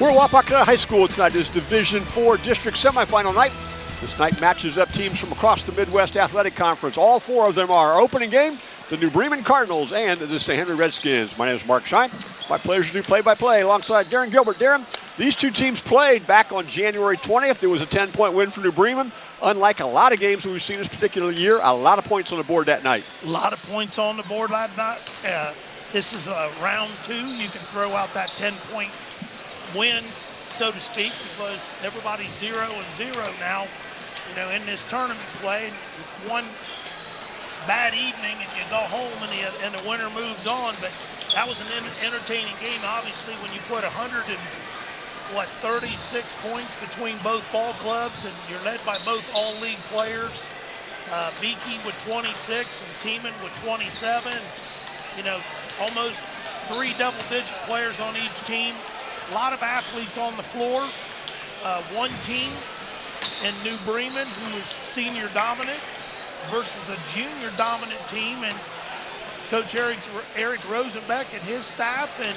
We're at High School tonight. It's Division Four District Semifinal night. This night matches up teams from across the Midwest Athletic Conference. All four of them are opening game, the New Bremen Cardinals and the St. Henry Redskins. My name is Mark Shine. My pleasure to do play-by-play alongside Darren Gilbert. Darren, these two teams played back on January 20th. It was a 10-point win for New Bremen. Unlike a lot of games we've seen this particular year, a lot of points on the board that night. A lot of points on the board that night. Uh, this is a round two. You can throw out that 10-point win, so to speak, because everybody's zero and zero now, you know, in this tournament play. It's one bad evening and you go home and the, and the winner moves on. But that was an entertaining game, obviously, when you put 100 and, what, 36 points between both ball clubs and you're led by both all-league players. Uh, Beike with 26 and Tiemann with 27. You know, almost three double-digit players on each team. A lot of athletes on the floor. Uh, one team in New Bremen who is senior dominant versus a junior dominant team and Coach Eric, Eric Rosenbeck and his staff and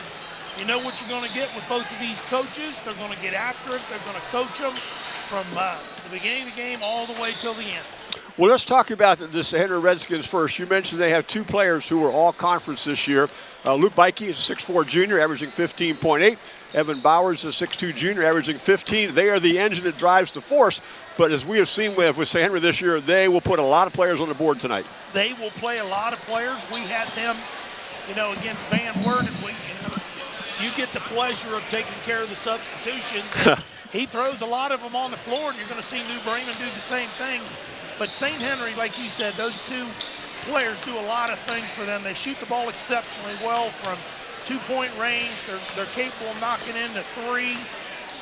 you know what you're going to get with both of these coaches. They're going to get after it. They're going to coach them from uh, the beginning of the game all the way till the end. Well, let's talk about the Henry Redskins first. You mentioned they have two players who were all conference this year. Uh, Luke Beike is a 6'4 junior, averaging 15.8. Evan Bowers is a 6'2 junior, averaging 15. They are the engine that drives the force. But as we have seen with, with St. Henry this year, they will put a lot of players on the board tonight. They will play a lot of players. We had them, you know, against Van Wert, and we, you, know, you get the pleasure of taking care of the substitutions. he throws a lot of them on the floor, and you're going to see New Bremen do the same thing. But St. Henry, like you said, those two players do a lot of things for them. They shoot the ball exceptionally well from two-point range. They're, they're capable of knocking into three.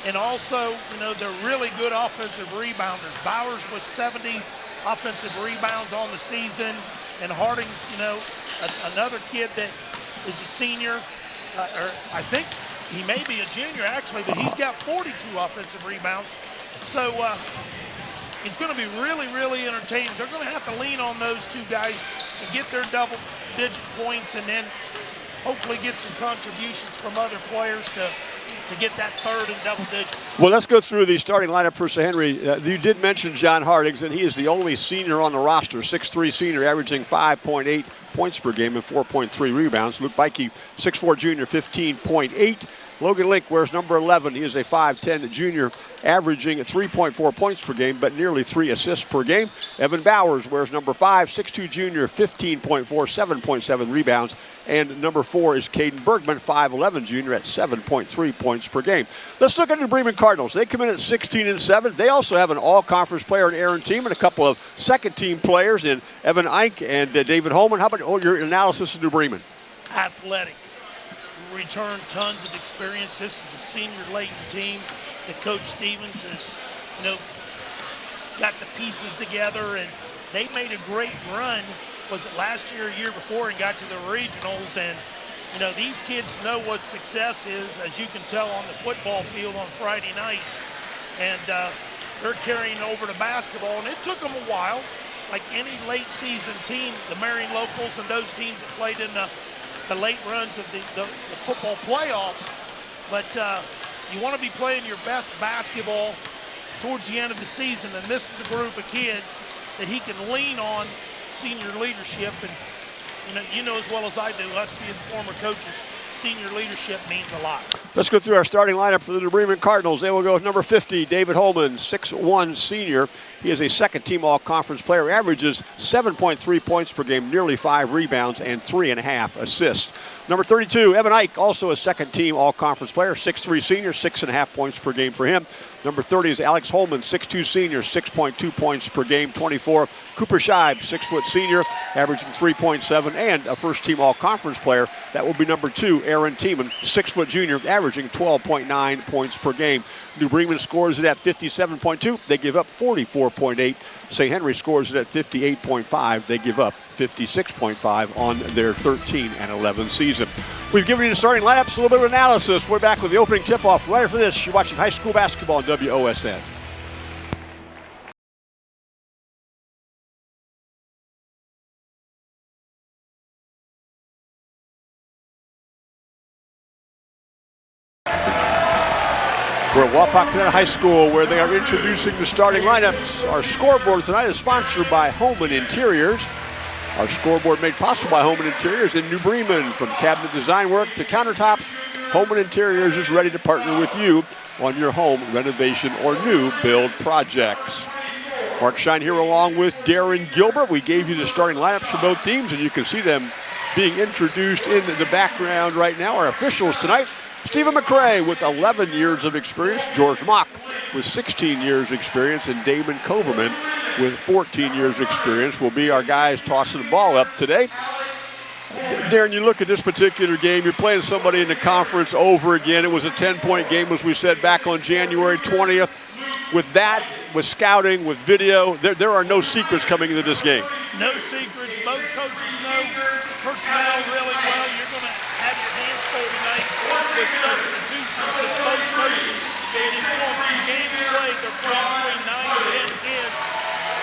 And also, you know, they're really good offensive rebounders. Bowers was 70 offensive rebounds on the season. And Harding's, you know, a, another kid that is a senior, uh, or I think he may be a junior actually, but he's got 42 offensive rebounds. So uh, it's going to be really, really entertaining. They're going to have to lean on those two guys and get their double-digit points and then hopefully get some contributions from other players to to get that third and double digits. Well, let's go through the starting lineup for St. Henry. Uh, you did mention John Hardings, and he is the only senior on the roster, 6'3 senior, averaging 5.8 points per game and 4.3 rebounds. Luke Beike, 6'4 junior, 15.8. Logan Link wears number 11. He is a 5'10 junior, averaging 3.4 points per game, but nearly three assists per game. Evan Bowers wears number 5, 6'2 junior, 15.4, 7.7 rebounds. And number 4 is Caden Bergman, 5'11 junior, at 7.3 points per game. Let's look at the Bremen Cardinals. They come in at 16 and 7. They also have an all conference player in Aaron Team and a couple of second team players in Evan Ike and uh, David Holman. How about your analysis of New Bremen? Athletic return tons of experience. This is a senior laden team that Coach Stevens has, you know, got the pieces together, and they made a great run. Was it last year, year before, and got to the regionals? And you know, these kids know what success is, as you can tell on the football field on Friday nights, and uh, they're carrying over to basketball. And it took them a while, like any late season team, the Marion Locals and those teams that played in the the late runs of the, the, the football playoffs. But uh, you want to be playing your best basketball towards the end of the season, and this is a group of kids that he can lean on senior leadership. And you know, you know as well as I do, us being former coaches, senior leadership means a lot. Let's go through our starting lineup for the Bremen Cardinals. They will go with number 50, David Holman, 6'1 senior. He is a second team all conference player, averages 7.3 points per game, nearly five rebounds, and three and a half assists. Number 32, Evan Ike, also a second team all conference player, 6'3 senior, six and a half points per game for him. Number 30 is Alex Holman, 6'2 senior, 6.2 points per game, 24. Cooper Scheib, 6 foot senior, averaging 3.7, and a first team all conference player. That will be number two, Aaron Tiemann, 6 foot junior, averaging 12.9 points per game. New Bremen scores it at 57.2. They give up 44.8. St. Henry scores it at 58.5. They give up 56.5 on their 13 and 11 season. We've given you the starting lineups, a little bit of analysis. We're back with the opening tip-off right after this. You're watching high school basketball on WOSN. We're at Wapak High School where they are introducing the starting lineups. Our scoreboard tonight is sponsored by Holman Interiors. Our scoreboard made possible by Home and Interiors in New Bremen. From cabinet design work to countertops, Home and Interiors is ready to partner with you on your home renovation or new build projects. Mark Shine here along with Darren Gilbert. We gave you the starting lineups for both teams, and you can see them being introduced in the background right now. Our officials tonight, Stephen McCray with 11 years of experience, George Mock with 16 years experience, and Damon Coverman with 14 years experience will be our guys tossing the ball up today. Darren, you look at this particular game, you're playing somebody in the conference over again. It was a 10-point game, as we said, back on January 20th. With that, with scouting, with video, there, there are no secrets coming into this game. No secrets. Both coaches know personnel really well. You're going to have your hands full tonight with substitutions with both coaches. Just going through games played, they're playing between 9 and 10 kids.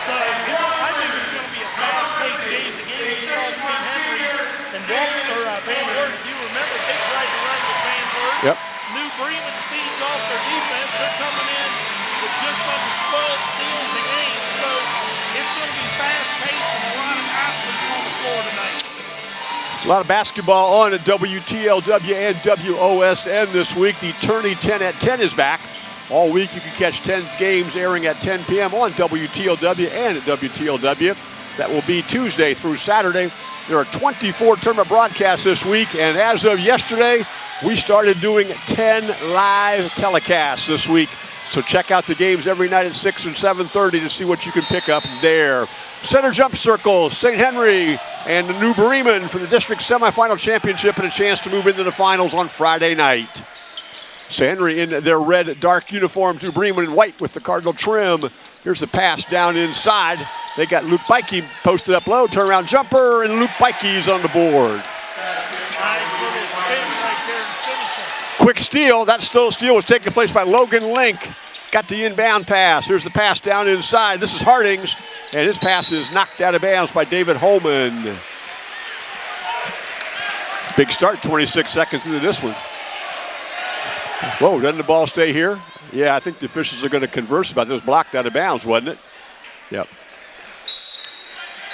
So I think it's going to be a fast-paced game. The game we saw St. Henry and Walton, or uh, Van Wert, if you remember, they tried to run with Van Wert. Yep. New Bremen feeds off their defense. They're coming in with just under A lot of basketball on at WTLW and WOSN this week. The Tourney 10 at 10 is back. All week you can catch 10's games airing at 10 p.m. on WTLW and at WTLW. That will be Tuesday through Saturday. There are 24 tournament broadcasts this week, and as of yesterday, we started doing 10 live telecasts this week. So check out the games every night at 6 and 7.30 to see what you can pick up there. Center jump circle, St. Henry and the New Bremen for the district semifinal championship and a chance to move into the finals on Friday night. St. Henry in their red dark uniforms, New Bremen in white with the cardinal trim. Here's the pass down inside. They got Luke Beike posted up low, turnaround jumper, and Luke Beike's on the board. Quick steal. That still steal was taken place by Logan Link. Got the inbound pass. Here's the pass down inside. This is Hardings, and his pass is knocked out of bounds by David Holman. Big start, 26 seconds into this one. Whoa, doesn't the ball stay here? Yeah, I think the officials are going to converse about this. Blocked out of bounds, wasn't it? Yep.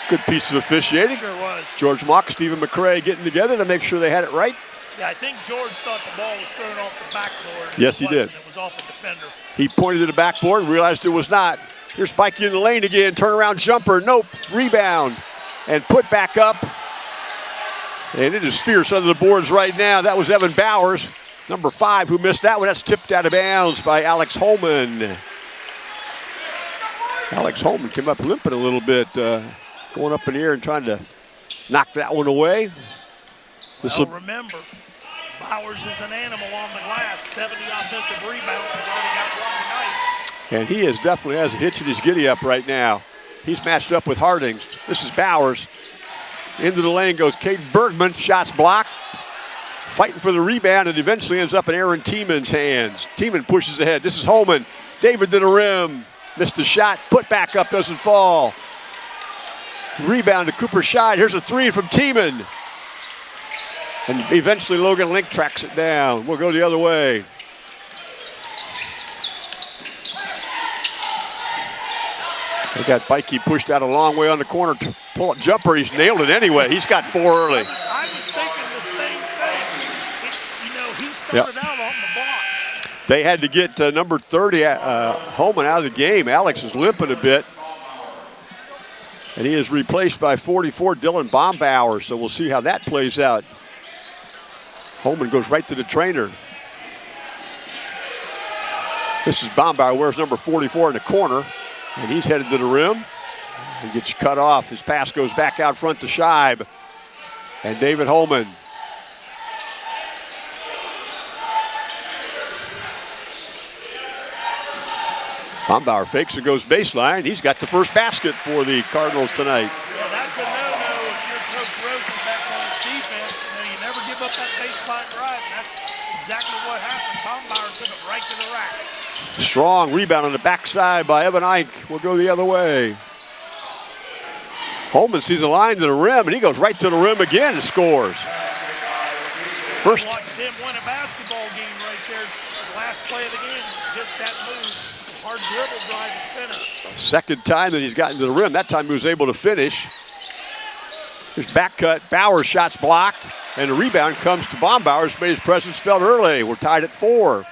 Good piece of officiating. Sure was. George Mock, Stephen McCray getting together to make sure they had it right. Yeah, I think George thought the ball was thrown off the backboard. Yes, he did. It was off a defender. He pointed to the backboard and realized it was not. Here's Beike in the lane again. Turnaround jumper. Nope. Rebound. And put back up. And it is fierce under the boards right now. That was Evan Bowers, number five, who missed that one. That's tipped out of bounds by Alex Holman. Alex Holman came up limping a little bit, uh, going up in the air and trying to knock that one away. This Well, remember, Bowers is an animal on the glass. 70 offensive rebounds. He's already got one tonight. And he is definitely has a hitch in his giddy up right now. He's matched up with Hardings. This is Bowers. Into the lane goes Kate Bergman. Shots blocked. Fighting for the rebound and eventually ends up in Aaron Tiemann's hands. Tiemann pushes ahead. This is Holman. David to the rim. Missed a shot. Put back up doesn't fall. Rebound to Cooper Scheib. Here's a three from Tiemann. And eventually Logan Link tracks it down. We'll go the other way. They got Beike pushed out a long way on the corner. to Pull up jumper. He's nailed it anyway. He's got four early. I was thinking the same thing. It- you know, he started out on the box. They had to get uh, number 30, uh, Holman, out of the game. Alex is limping a bit. And he is replaced by 44, Dylan Bombauer. So we'll see how that plays out. Holman goes right to the trainer. This is Bombauer, wears number 44 in the corner. And he's headed to the rim. He gets cut off. His pass goes back out front to Scheib. And David Holman Bombauer fakes and goes baseline. He's got the first basket for the Cardinals tonight. Yeah, that's a no-no if you're Coach Rosenbeck on his defense. You know, you never give up that baseline drive, and that's exactly what happened. Bombauer took it right to the rack. Strong rebound on the backside by Evan Ike. We'll go the other way. Holman sees a line to the rim, and he goes right to the rim again and scores. First, Watched him win a basketball game right there. Last play of the game, just that move. Hard dribble drive to center. second time that he's gotten to the rim. That time he was able to finish. His back cut. Bowers shots blocked. And the rebound comes to Bombauer's. Made his presence felt early. We're tied at four.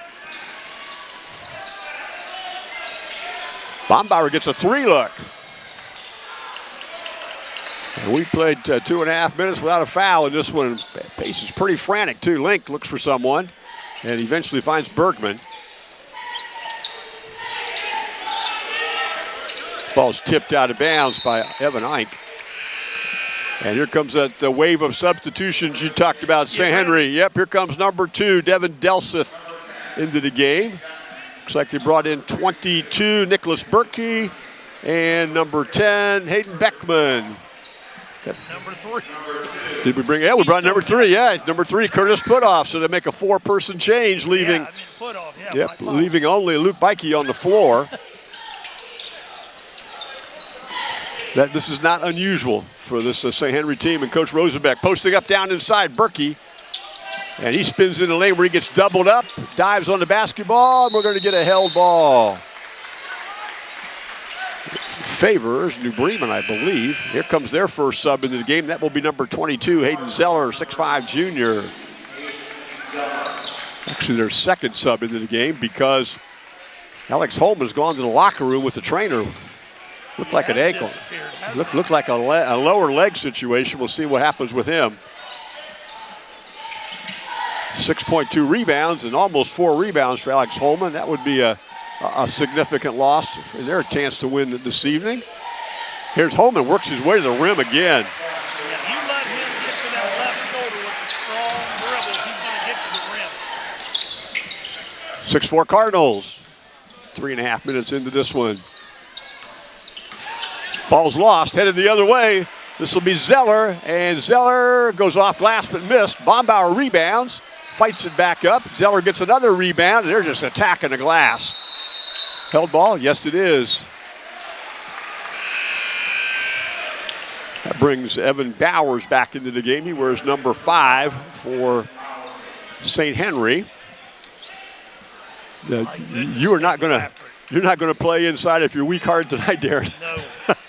Bombauer gets a three look. And we played uh, two and a half minutes without a foul in this one. Pace is pretty frantic, too. Link looks for someone and eventually finds Bergman. Ball's tipped out of bounds by Evan Ike. And here comes that uh, wave of substitutions you talked about, St. Henry. Yep, here comes number two, Devin Delseth, into the game. Looks like they brought in 22, Nicholas Berkey, and number 10, Hayden Beckman. That's Number three. Did we bring? Yeah, we brought number three. Yeah, number three, Curtis Putoff. So they make a four-person change, leaving. Yeah, I mean, put off. Yeah, Yep, leaving only Luke Beike on the floor. that this is not unusual for this uh, St. Henry team and Coach Rosenbeck posting up down inside Berkey. And he spins in the lane where he gets doubled up, dives on the basketball, and we're going to get a held ball. Favors New Bremen, I believe. Here comes their first sub into the game. That will be number 22, Hayden Zeller, 6'5 junior. Actually, their second sub into the game because Alex Holman has gone to the locker room with the trainer. Looked like an ankle. Looked, looked like a, le- a lower leg situation. We'll see what happens with him. 6.2 rebounds and almost four rebounds for Alex Holman. That would be a, a significant loss for their chance to win this evening. Here's Holman, works his way to the rim again. Yeah, you let him get to that left shoulder with the strong dribble, he's going to get to the rim. 6-4 Cardinals. Three and a half minutes into this one. Ball's lost, headed the other way. This will be Zeller, and Zeller goes off glass but missed. Bombauer rebounds, fights it back up. Zeller gets another rebound, and they're just attacking the glass. Held ball? Yes, it is. That brings Evan Bowers back into the game. He wears number five for St. Henry. Uh, you are not going to you're not going to play inside if you're weak hard tonight, Darren. No.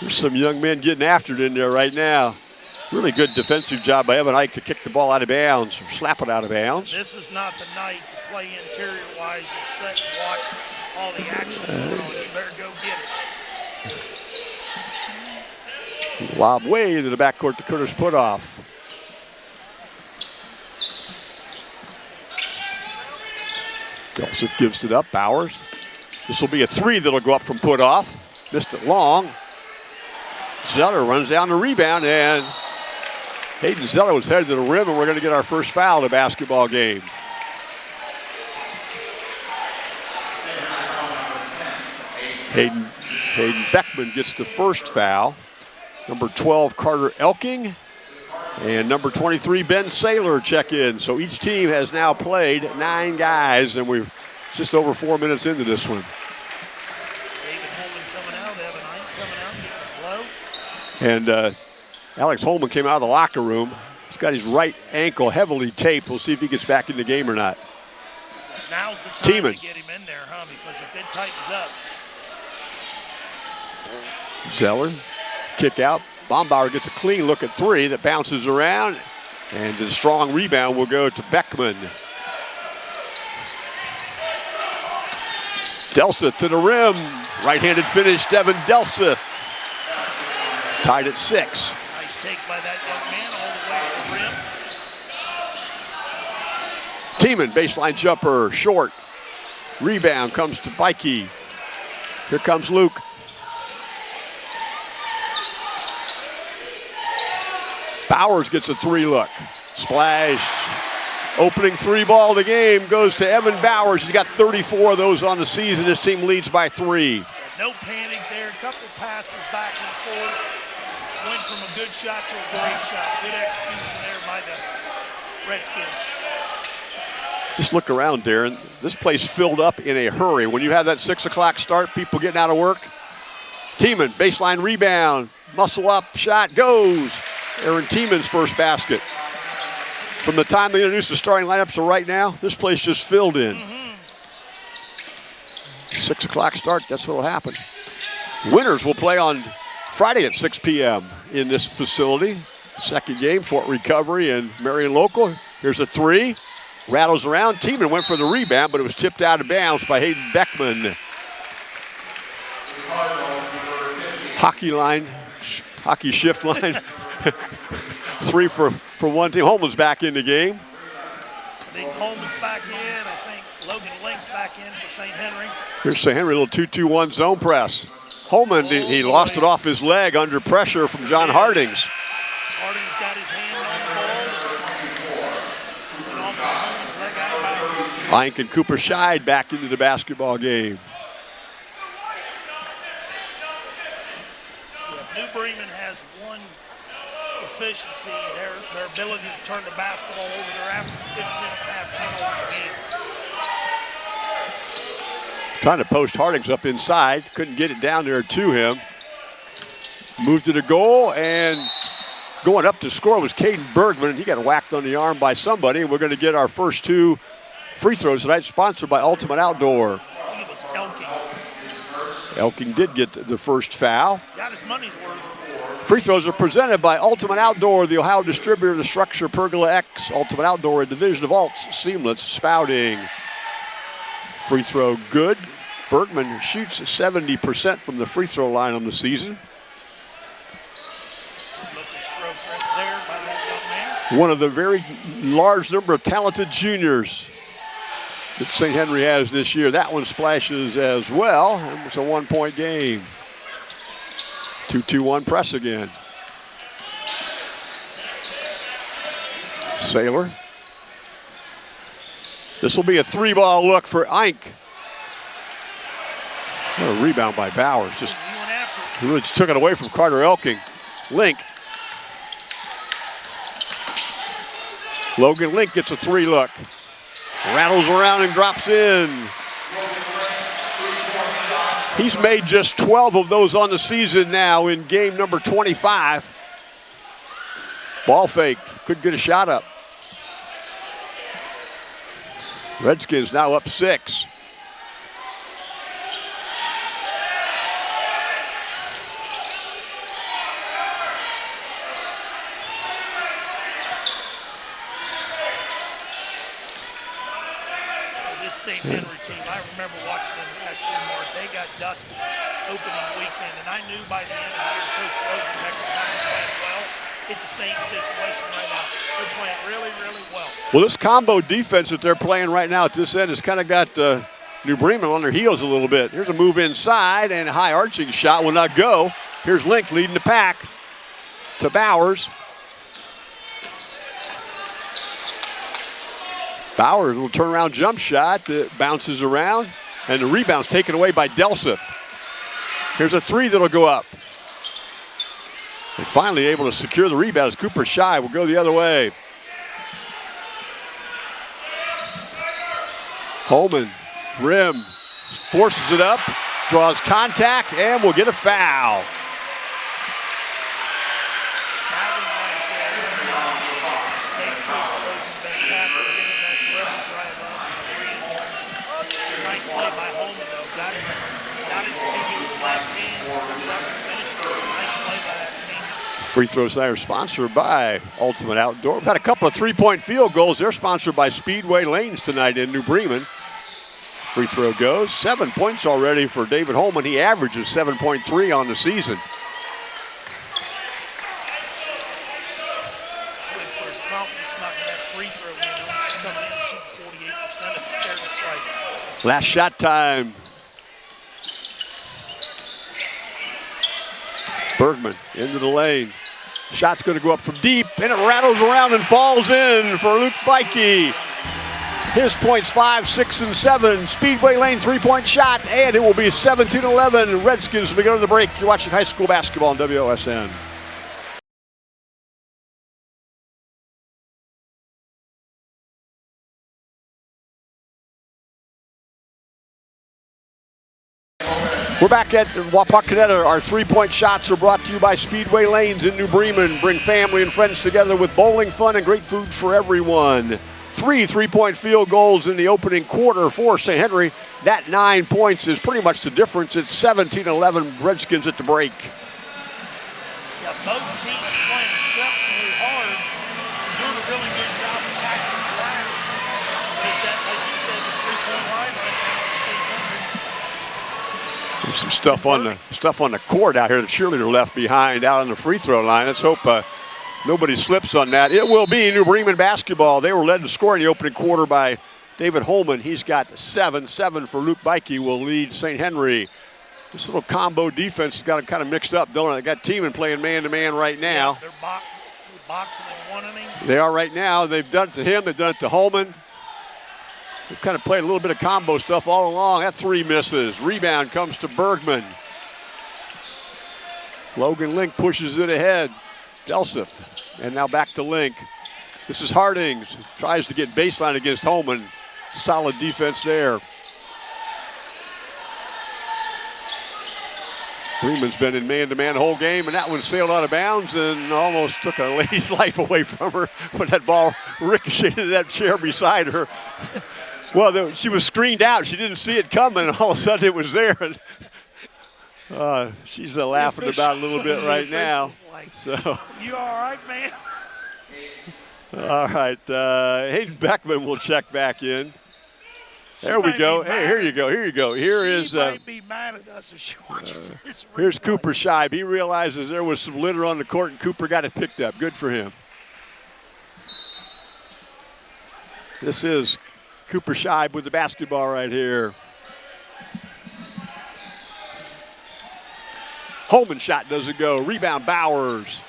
There's some young men getting after it in there right now. Really good defensive job by Evan Ike to kick the ball out of bounds or slap it out of bounds. This is not the night to play interior wise and sit and watch all the action uh, going on. You better go get it. Lob way into the backcourt to Curtis Putoff. Delseth gives it up. Bowers. This will be a three that'll go up from Putoff. Missed it long. Zeller runs down the rebound, and Hayden Zeller was headed to the rim, and we're going to get our first foul of the basketball game. Hayden, Hayden Beckman gets the first foul. Number 12, Carter Elking. And number 23, Ben Saylor check in. So each team has now played nine guys, and we're just over four minutes into this one. David Holman coming out, Evan Ike coming out, getting the blow. And uh, Alex Holman came out of the locker room. He's got his right ankle heavily taped. We'll see if he gets back in the game or not. Now's the time Tiemann. to get him in there, huh? Because if it tightens up, Zeller, kick out. Bombauer gets a clean look at three that bounces around. And the strong rebound will go to Beckman. Delseth to the rim. Right-handed finish, Devin Delseth. Tied at six. nice take by that young man all the way to the rim. Tiemann, baseline jumper, short. Rebound comes to Beike. Here comes Luke. Bowers gets a three look. Splash. Opening three ball of the game goes to Evan Bowers. He's got 34 of those on the season. His team leads by three. No panic there. Couple passes back and forth. Went from a good shot to a great shot. Good execution there by the Redskins. Just look around, Darren. This place filled up in a hurry. When you have that six o'clock start, people getting out of work. Tiemann, baseline rebound, muscle up, shot goes. Aaron Tiemann's first basket. from the time they introduced the starting lineups to right now, this place just filled in. Mm-hmm. Six o'clock start, that's what'll happen. Winners will play on Friday at 6 p.m. in this facility. Second game, Fort Recovery and Marion Local. Here's a three. Rattles around. Tiemann went for the rebound, but it was tipped out of bounds by Hayden Beckman. Hockey line, sh- hockey shift line. three for, for one team. Holman's back in the game. I think Holman's back in. I think Logan Link's back in for St. Henry. Here's St. Henry, a little 2-2-1 zone press. Holman, he- lost it off his leg under pressure from John Hardings. Harding's got his hand on the ball. And off of Holman's leg out of bounds. Ike and Cooper Scheib back into the basketball game. New Bremen has one efficiency, their, their ability to turn the basketball over. They're 15 and a half turnovers a game. Trying to post Hardings up inside. Couldn't get it down there to him. Moved to the goal and going up to score was Caden Bergman. He got whacked on the arm by somebody. And we're going to get our first two free throws tonight, sponsored by Ultimate Outdoor. Elking. Elking did get the first foul. Got his money's worth. Free throws are presented by Ultimate Outdoor, the Ohio distributor of the StruXure Pergola X. Ultimate Outdoor, a division of Alts, seamless spouting. Free throw good. Bergman shoots 70% from the free throw line on the season. One of the very large number of talented juniors that St. Henry has this year. That one splashes as well. It's a one point game. 2 2 1 press again. Saylor. This will be a three ball look for Ike. What a rebound by Bowers. Just He just took it away from Carter Elking. Link. Logan Link gets a three look. Rattles around and drops in. He's made just 12 of those on the season now in game number 25. Ball fake. Couldn't get a shot up. Redskins now up six. This St. Henry team, I remember watching them last year, Mark. They got dusted opening weekend, and I knew by the end of the year, Coach Rosenbeck was playing well. It's the same situation right now. They're playing really, really well. This combo defense that they're playing right now at this end has kind of got uh, New Bremen on their heels a little bit. Here's a move inside and a high arching shot will not go. Here's Link leading the pack to Bowers. Bowers, will turn around jump shot that bounces around, and the rebound's taken away by Delseth. Here's a three that'll go up. And finally able to secure the rebound as Cooper Shy will go the other way. Holman, rim, forces it up, draws contact, and will get a foul. Free throw are sponsored by Ultimate Outdoor. We've had a couple of three-point field goals. They're sponsored by Speedway Lanes tonight in New Bremen. Free throw goes. Seven points already for David Holman. He averages 7.3 on the season. Good for his confidence knocking that free throw in. He's coming in shooting 48% at the start of the strike. Last shot time. Bergman into the lane. Shot's going to go up from deep, and it rattles around and falls in for Luke Beike. His points five, six, and seven. Speedway Lane three-point shot, and it will be 17-11. Redskins be going to the break. You're watching high school basketball on WOSN. We're back at Wapakoneta. Our three-point shots are brought to you by Speedway Lanes in New Bremen. Bring family and friends together with bowling fun and great food for everyone. Three three-point field goals in the opening quarter for St. Henry. That nine points is pretty much the difference. It's 17-11 Redskins at the break. Yeah, both teams playing exceptionally hard, doing a really good job attacking the glass. It's that, like you said, the three-point line right now at St. Henry's. There's some stuff on the stuff on the court out here. The cheerleader left behind out on the free throw line. Let's hope uh, nobody slips on that. It will be New Bremen basketball. They were led to score in the opening quarter by David Holman. He's got seven. Seven for Luke Beike will lead St. Henry. This little combo defense has got it kind of mixed up, don't it? They got Tiemann playing man-to-man right now. They're box, boxing and one inning. They are right now. They've done it to him. They've done it to Holman. They've kind of played a little bit of combo stuff all along. That three misses. Rebound comes to Bergman. Logan Link pushes it ahead. Delseth. And now back to Link. This is Hardings. Tries to get baseline against Holman. Solid defense there. Freeman's been in man-to-man the whole game, and that one sailed out of bounds and almost took a lady's life away from her when that ball ricocheted that chair beside her. Well, she was screened out. She didn't see it coming, and all of a sudden it was there. Uh, she's uh, laughing about a little bit right now. So, You all right, man? all right, uh, Hayden Beckman will check back in. There She we go. Hey, here you go. Here you go. Here she is. Uh, be mad at us if she watches this. Here's. Cooper Scheib. He realizes there was some litter on the court, and Cooper got it picked up. Good for him. This is Cooper Scheib with the basketball right here. Holman shot doesn't go. Rebound Bowers.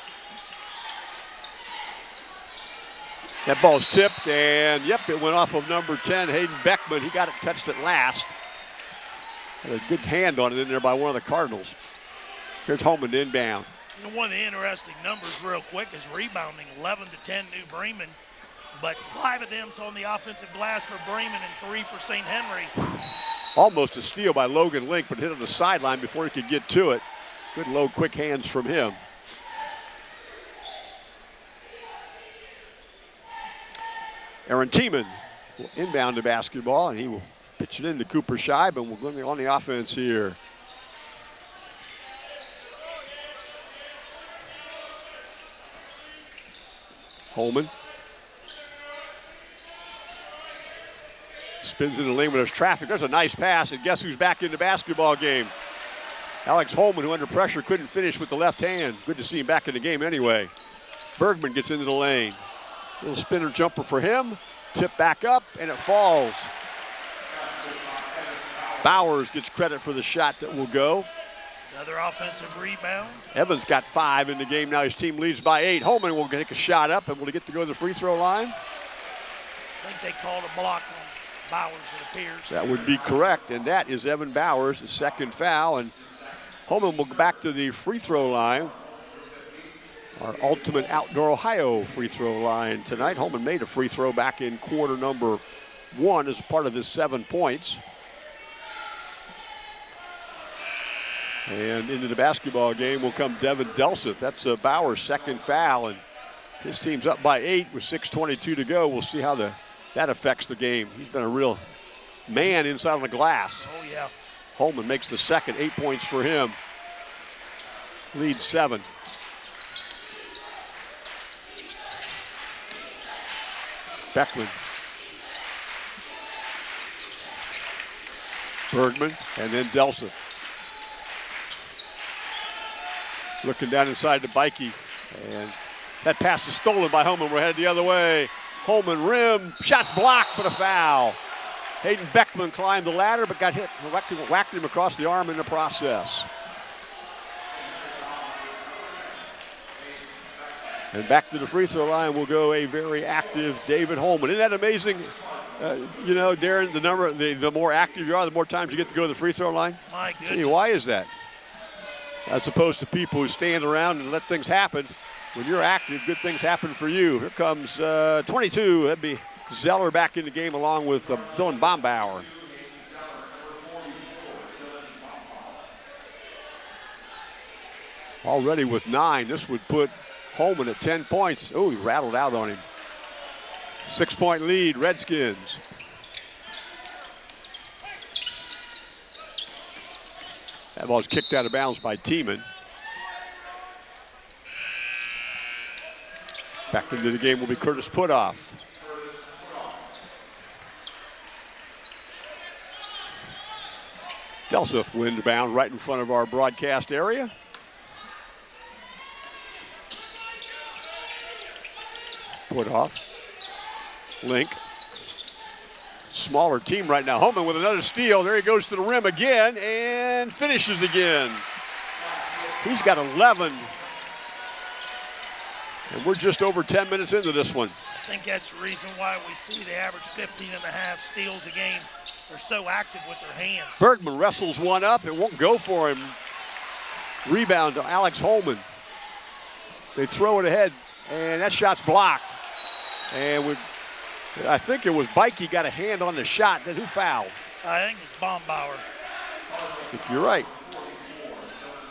That ball's tipped, and yep, it went off of number 10, Hayden Beckman. He got it touched it last. Had a good hand on it in there by one of the Cardinals. Here's Holman inbound. And one of the interesting numbers, real quick, is rebounding 11 to 10 New Bremen, but five of them's on the offensive glass for Bremen and three for St. Henry. Almost a steal by Logan Link, but hit on the sideline before he could get to it. Good low, quick hands from him. Aaron Tiemann will inbound the basketball, and he will pitch it into Cooper Scheib, and we're going on the offense here. Holman spins in the lane when there's traffic. There's a nice pass, and guess who's back in the basketball game? Alex Holman, who under pressure couldn't finish with the left hand. Good to see him back in the game anyway. Bergman gets into the lane. Little spinner jumper for him. Tip back up, and it falls. Bowers gets credit for the shot that will go. Another offensive rebound. Evans got five in the game. Now his team leads by eight. Holman will take a shot up, and will he get to go to the free throw line? I think they called a block on Bowers, it appears. That would be correct, and that is Evan Bowers, the second foul, and Holman will go back to the free throw line. Our ultimate outdoor Ohio free throw line tonight. Holman made a free throw back in quarter number one as part of his seven points. And into the basketball game will come Devin Delseth. That's uh, Bauer's second foul, and his team's up by eight with 6:22 to go. We'll see how the that affects the game. He's been a real man inside of the glass. Oh, yeah. Holman makes the second, eight points for him. Lead seven. Beckman. Bergman and then Delseth. Looking down inside to Beike. And that pass is stolen by Holman. We're headed the other way. Holman rim, shots blocked, but a foul. Hayden Beckman climbed the ladder, but got hit, whacked him, whacked him across the arm in the process. And back to the free throw line will go a very active David Holman. Isn't that amazing? Uh, you know, Darren, the number, the, the more active you are, the more times you get to go to the free throw line. My Gee, goodness. why is that? As opposed to people who stand around and let things happen. When you're active, good things happen for you. Here comes uh, 22. That'd be Zeller back in the game along with uh, Dylan Bombauer. already with nine. This would put Holman at 10 points. Oh, he rattled out on him. Six point lead, Redskins. That ball's kicked out of bounds by Tiemann. Back into the game will be Curtis Putoff. Delseth wind bound right in front of our broadcast area. Putoff. Link. Smaller team right now. Holman with another steal. There he goes to the rim again and finishes again. He's got 11. And we're just over 10 minutes into this one. I think that's the reason why we see the average 15 and a half steals a game. They're so active with their hands. Bergman wrestles one up. It won't go for him. Rebound to Alex Holman. They throw it ahead, and that shot's blocked. And with, I think it was Beike got a hand on the shot. Then who fouled? I think it's Bombauer. I think you're right.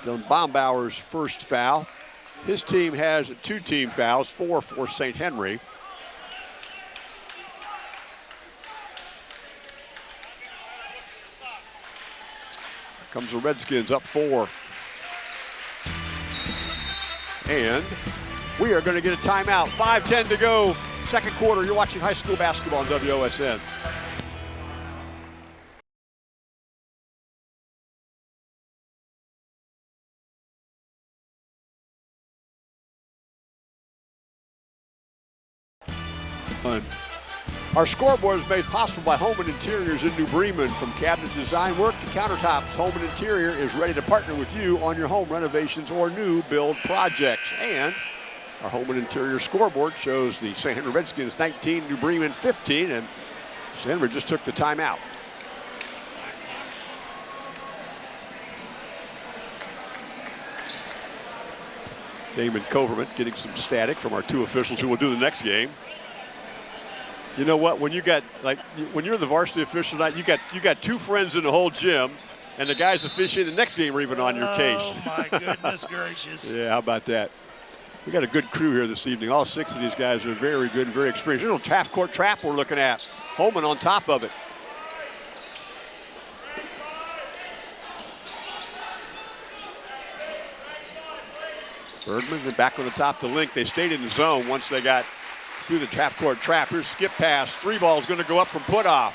Dylan Bombauer's first foul. His team has two team fouls, four for St. Henry. Comes the Redskins up four. And we are going to get a timeout. 5-10 to go. Second quarter. You're watching high school basketball on WOSN. Fun. Our scoreboard is made possible by Home and Interiors in New Bremen. From cabinet design work to countertops, Home and Interior is ready to partner with you on your home renovations or new build projects. And our Home and Interior scoreboard shows the St. Henry Redskins 19, New Bremen 15, and St. Henry just took the timeout. Damon Coverman getting some static from our two officials who will do the next game. You know what? When you got like when you're the varsity official night, you got you got two friends in the whole gym, and the guys officiating the next game are even on your case. Oh my goodness gracious! yeah, how about that? We got a good crew here this evening. All six of these guys are very good and very experienced. Little half court trap we're looking at. Holman on top of it. Bergman back on the top of the link. They stayed in the zone once they got through the half court trap. Here's skip pass. Three ball is going to go up from Putoff.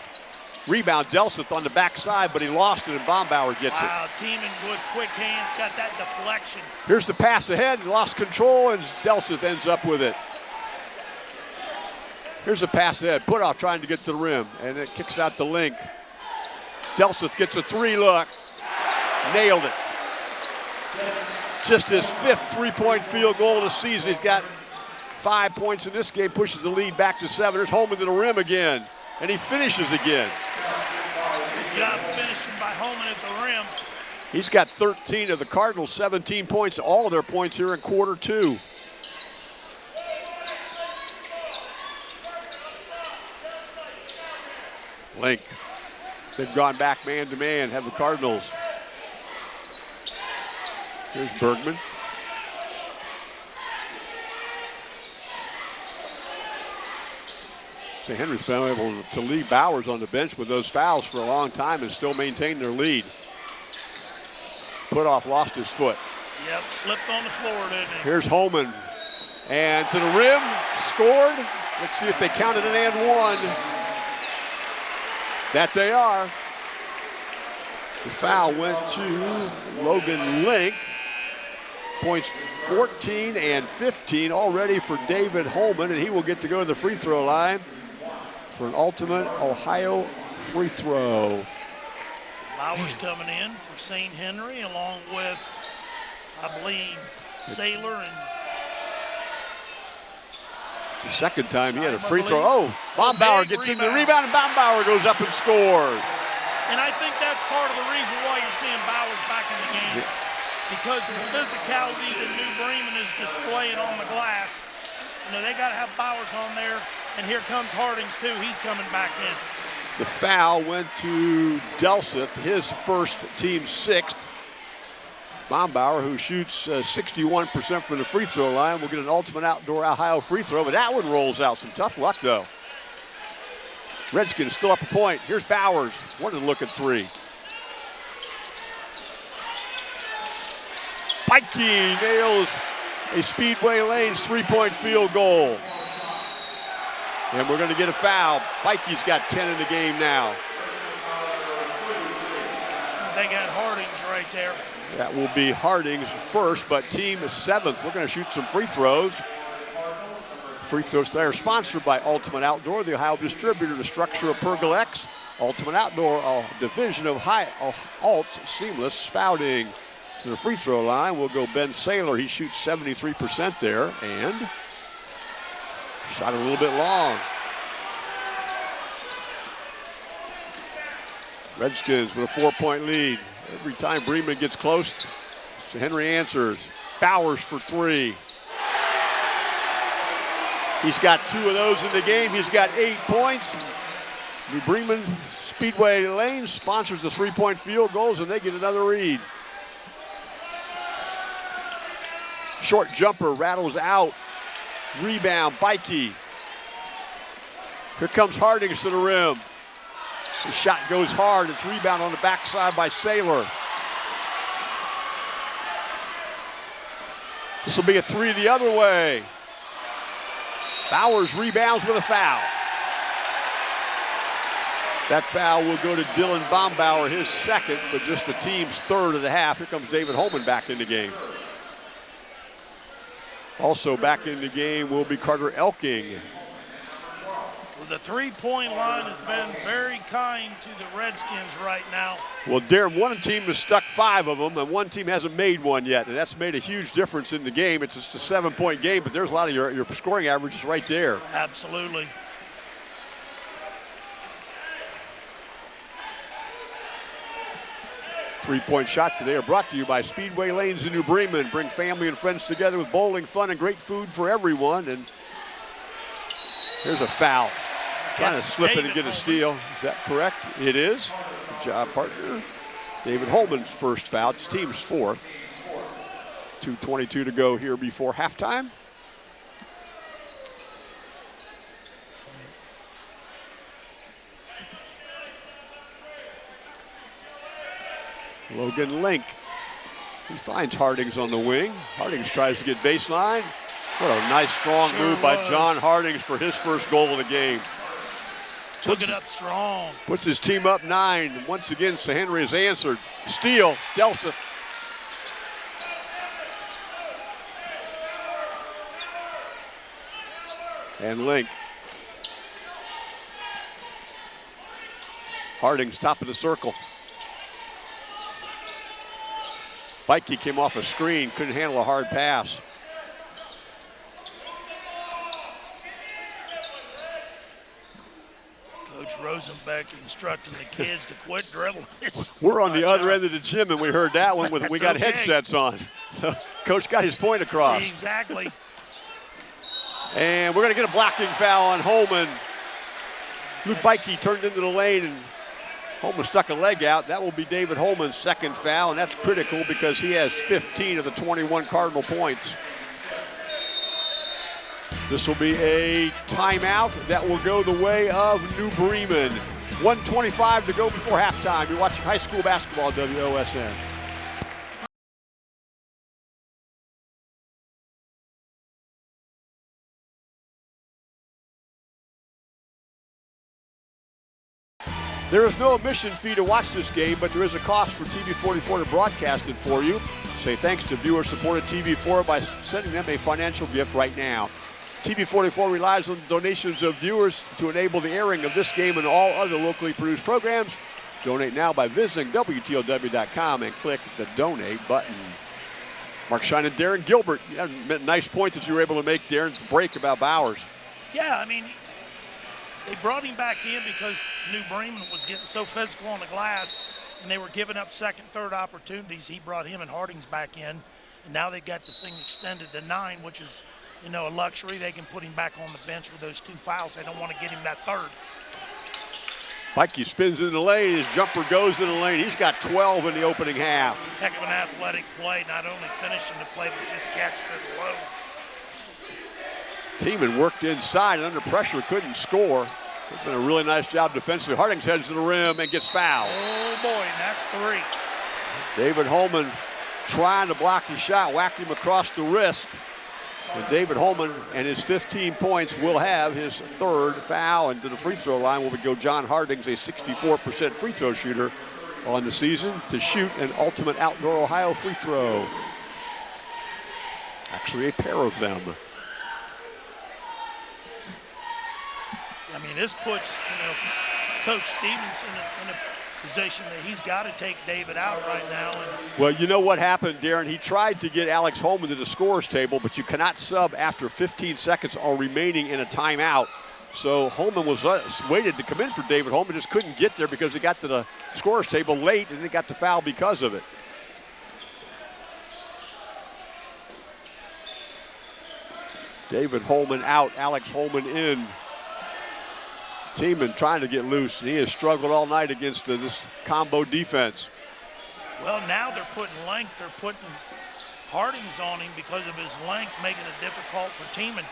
Rebound Delseth on the backside, but he lost it and Bombauer gets wow, it. Wow, Tiemann with quick hands, got that deflection. Here's the pass ahead, lost control, and Delseth ends up with it. Here's the pass ahead, Putoff trying to get to the rim, and it kicks out the link. Delseth gets a three look, nailed it. Just his fifth three-point field goal of the season. He's got five points in this game, pushes the lead back to seven. There's Holman to the rim again, and he finishes again. Good job finishing by Holman at the rim. He's got 13 of the Cardinals' 17 points, all of their points here in quarter two. Link. They've gone back man to man, have the Cardinals. Here's Bergman. St. Henry's been able to leave Bowers on the bench with those fouls for a long time and still maintain their lead. Putoff lost his foot. Yep, slipped on the floor, didn't he? Here's Holman. And to the rim, scored. Let's see if they counted an and one. That they are. The foul went to Logan Link. Points 14 and 15 already for David Holman, and he will get to go to the free throw line for an ultimate Ohio free throw. Bowers coming in for St. Henry along with, I believe, Saylor and it's the second time he had a free throw. Oh, Bombauer gets him the rebound, and Bombauer goes up and scores. And I think that's part of the reason why you're seeing Bowers back in the game. Yeah. Because of the physicality that New Bremen is displaying on the glass. You know, they got to have Bowers on there. And here comes Hardings, too. He's coming back in. The foul went to Delseth, his first team sixth. Bombauer, who shoots 61% uh, from the free throw line, will get an ultimate outdoor Ohio free throw, but that one rolls out. Some tough luck, though. Redskins still up a point. Here's Bowers. Wanted to look at three. Beike nails a Speedway Lanes three-point field goal. And we're going to get a foul. Beike's got 10 in the game now. They got Hardings right there. That will be Hardings first, but team is seventh. We're going to shoot some free throws. Free throws today are sponsored by Ultimate Outdoor, the Ohio distributor, the StruXure of Pergola X. Ultimate Outdoor, a division of high of Alt's seamless spouting. To the free throw line will go Ben Saylor. He shoots 73% there and shot a little bit long. Redskins with a four-point lead. Every time Bremen gets close, Henry answers. Bowers for three. He's got two of those in the game. He's got eight points. New Bremen Speedway Lane sponsors the three-point field goals, and they get another read. Short jumper rattles out. Rebound, Beike. Here comes Hardings to the rim. The shot goes hard. It's rebound on the backside by Saylor. This will be a three the other way. Bowers rebounds with a foul. That foul will go to Dylan Bombauer, his second, but just the team's third of the half. Here comes David Holman back in the game. Also back in the game will be Carter Elking the three-point line has been very kind to the Redskins right now. Well, Darren, one team has stuck five of them, and one team hasn't made one yet, and that's made a huge difference in the game. It's just a seven-point game, but there's a lot of your, your scoring averages right there. Absolutely. Three-point shot today are brought to you by Speedway Lanes in New Bremen. Bring family and friends together with bowling, fun, and great food for everyone. And here's a foul. Trying to slip it and get a steal. Is that correct? It is. Good job, partner. David Holman's first foul. It's team's fourth. 2.22 to go here before halftime. Logan Link. He finds Hardings on the wing. Hardings tries to get baseline. What a nice, strong sure move by John Hardings for his first goal of the game. Took puts, it up strong. Puts his team up nine. Once again, Henry has answered. Steal, Delseth. And Link. Harding's top of the circle. Beike came off a screen, couldn't handle a hard pass. Coach Rosenbeck instructing the kids to quit dribbling. We're on the other end of the gym, and we heard that one with we got okay. headsets on. So Coach got his point across. Exactly. And we're going to get a blocking foul on Holman. Luke Beike turned into the lane, and Holman stuck a leg out. That will be David Holman's second foul, and that's critical because he has 15 of the 21 Cardinal points. This will be a timeout that will go the way of New Bremen. 125 to go before halftime. You're watching high school basketball WOSN. There is no admission fee to watch this game, but there is a cost for TV44 to broadcast it for you. Say thanks to viewer-supported TV4 by sending them a financial gift right now. TV44 relies on donations of viewers to enable the airing of this game and all other locally produced programs. Donate now by visiting WTLW.com and click the donate button. Mark Shine and Darren Gilbert. Nice point that you were able to make, Darren, break about Bowers. Yeah, I mean, they brought him back in because New Bremen was getting so physical on the glass and they were giving up second, third opportunities. He brought him and Hardings back in, and now they've got the thing extended to nine, which is you know, a luxury. They can put him back on the bench with those two fouls. They don't want to get him that third. Beike spins in the lane. His jumper goes in the lane. He's got 12 in the opening half. Heck of an athletic play, not only finishing the play, but just catching it low. Tiemann worked inside and under pressure couldn't score. It's been a really nice job defensively. Hardings heads to the rim and gets fouled. Oh boy, that's three. David Holman trying to block the shot, whacked him across the wrist. And David Holman and his 15 points will have his third foul. And to the free throw line will go John Hardings, a 64% free throw shooter on the season, to shoot an ultimate outdoor Ohio free throw. Actually, a pair of them. Mean, this puts you know Coach Stevens in a, in a position that he's got to take David out right now. Well, you know what happened, Darren? He tried to get Alex Holman to the scores table, but you cannot sub after 15 seconds are remaining in a timeout. So Holman was uh, waited to come in for David Holman, just couldn't get there because he got to the scores table late and he got the foul because of it. David Holman out, Alex Holman in. Tiemann trying to get loose, and he has struggled all night against this combo defense. well, now they're putting length. They're putting Hardings on him because of his length, making it difficult for Tiemann.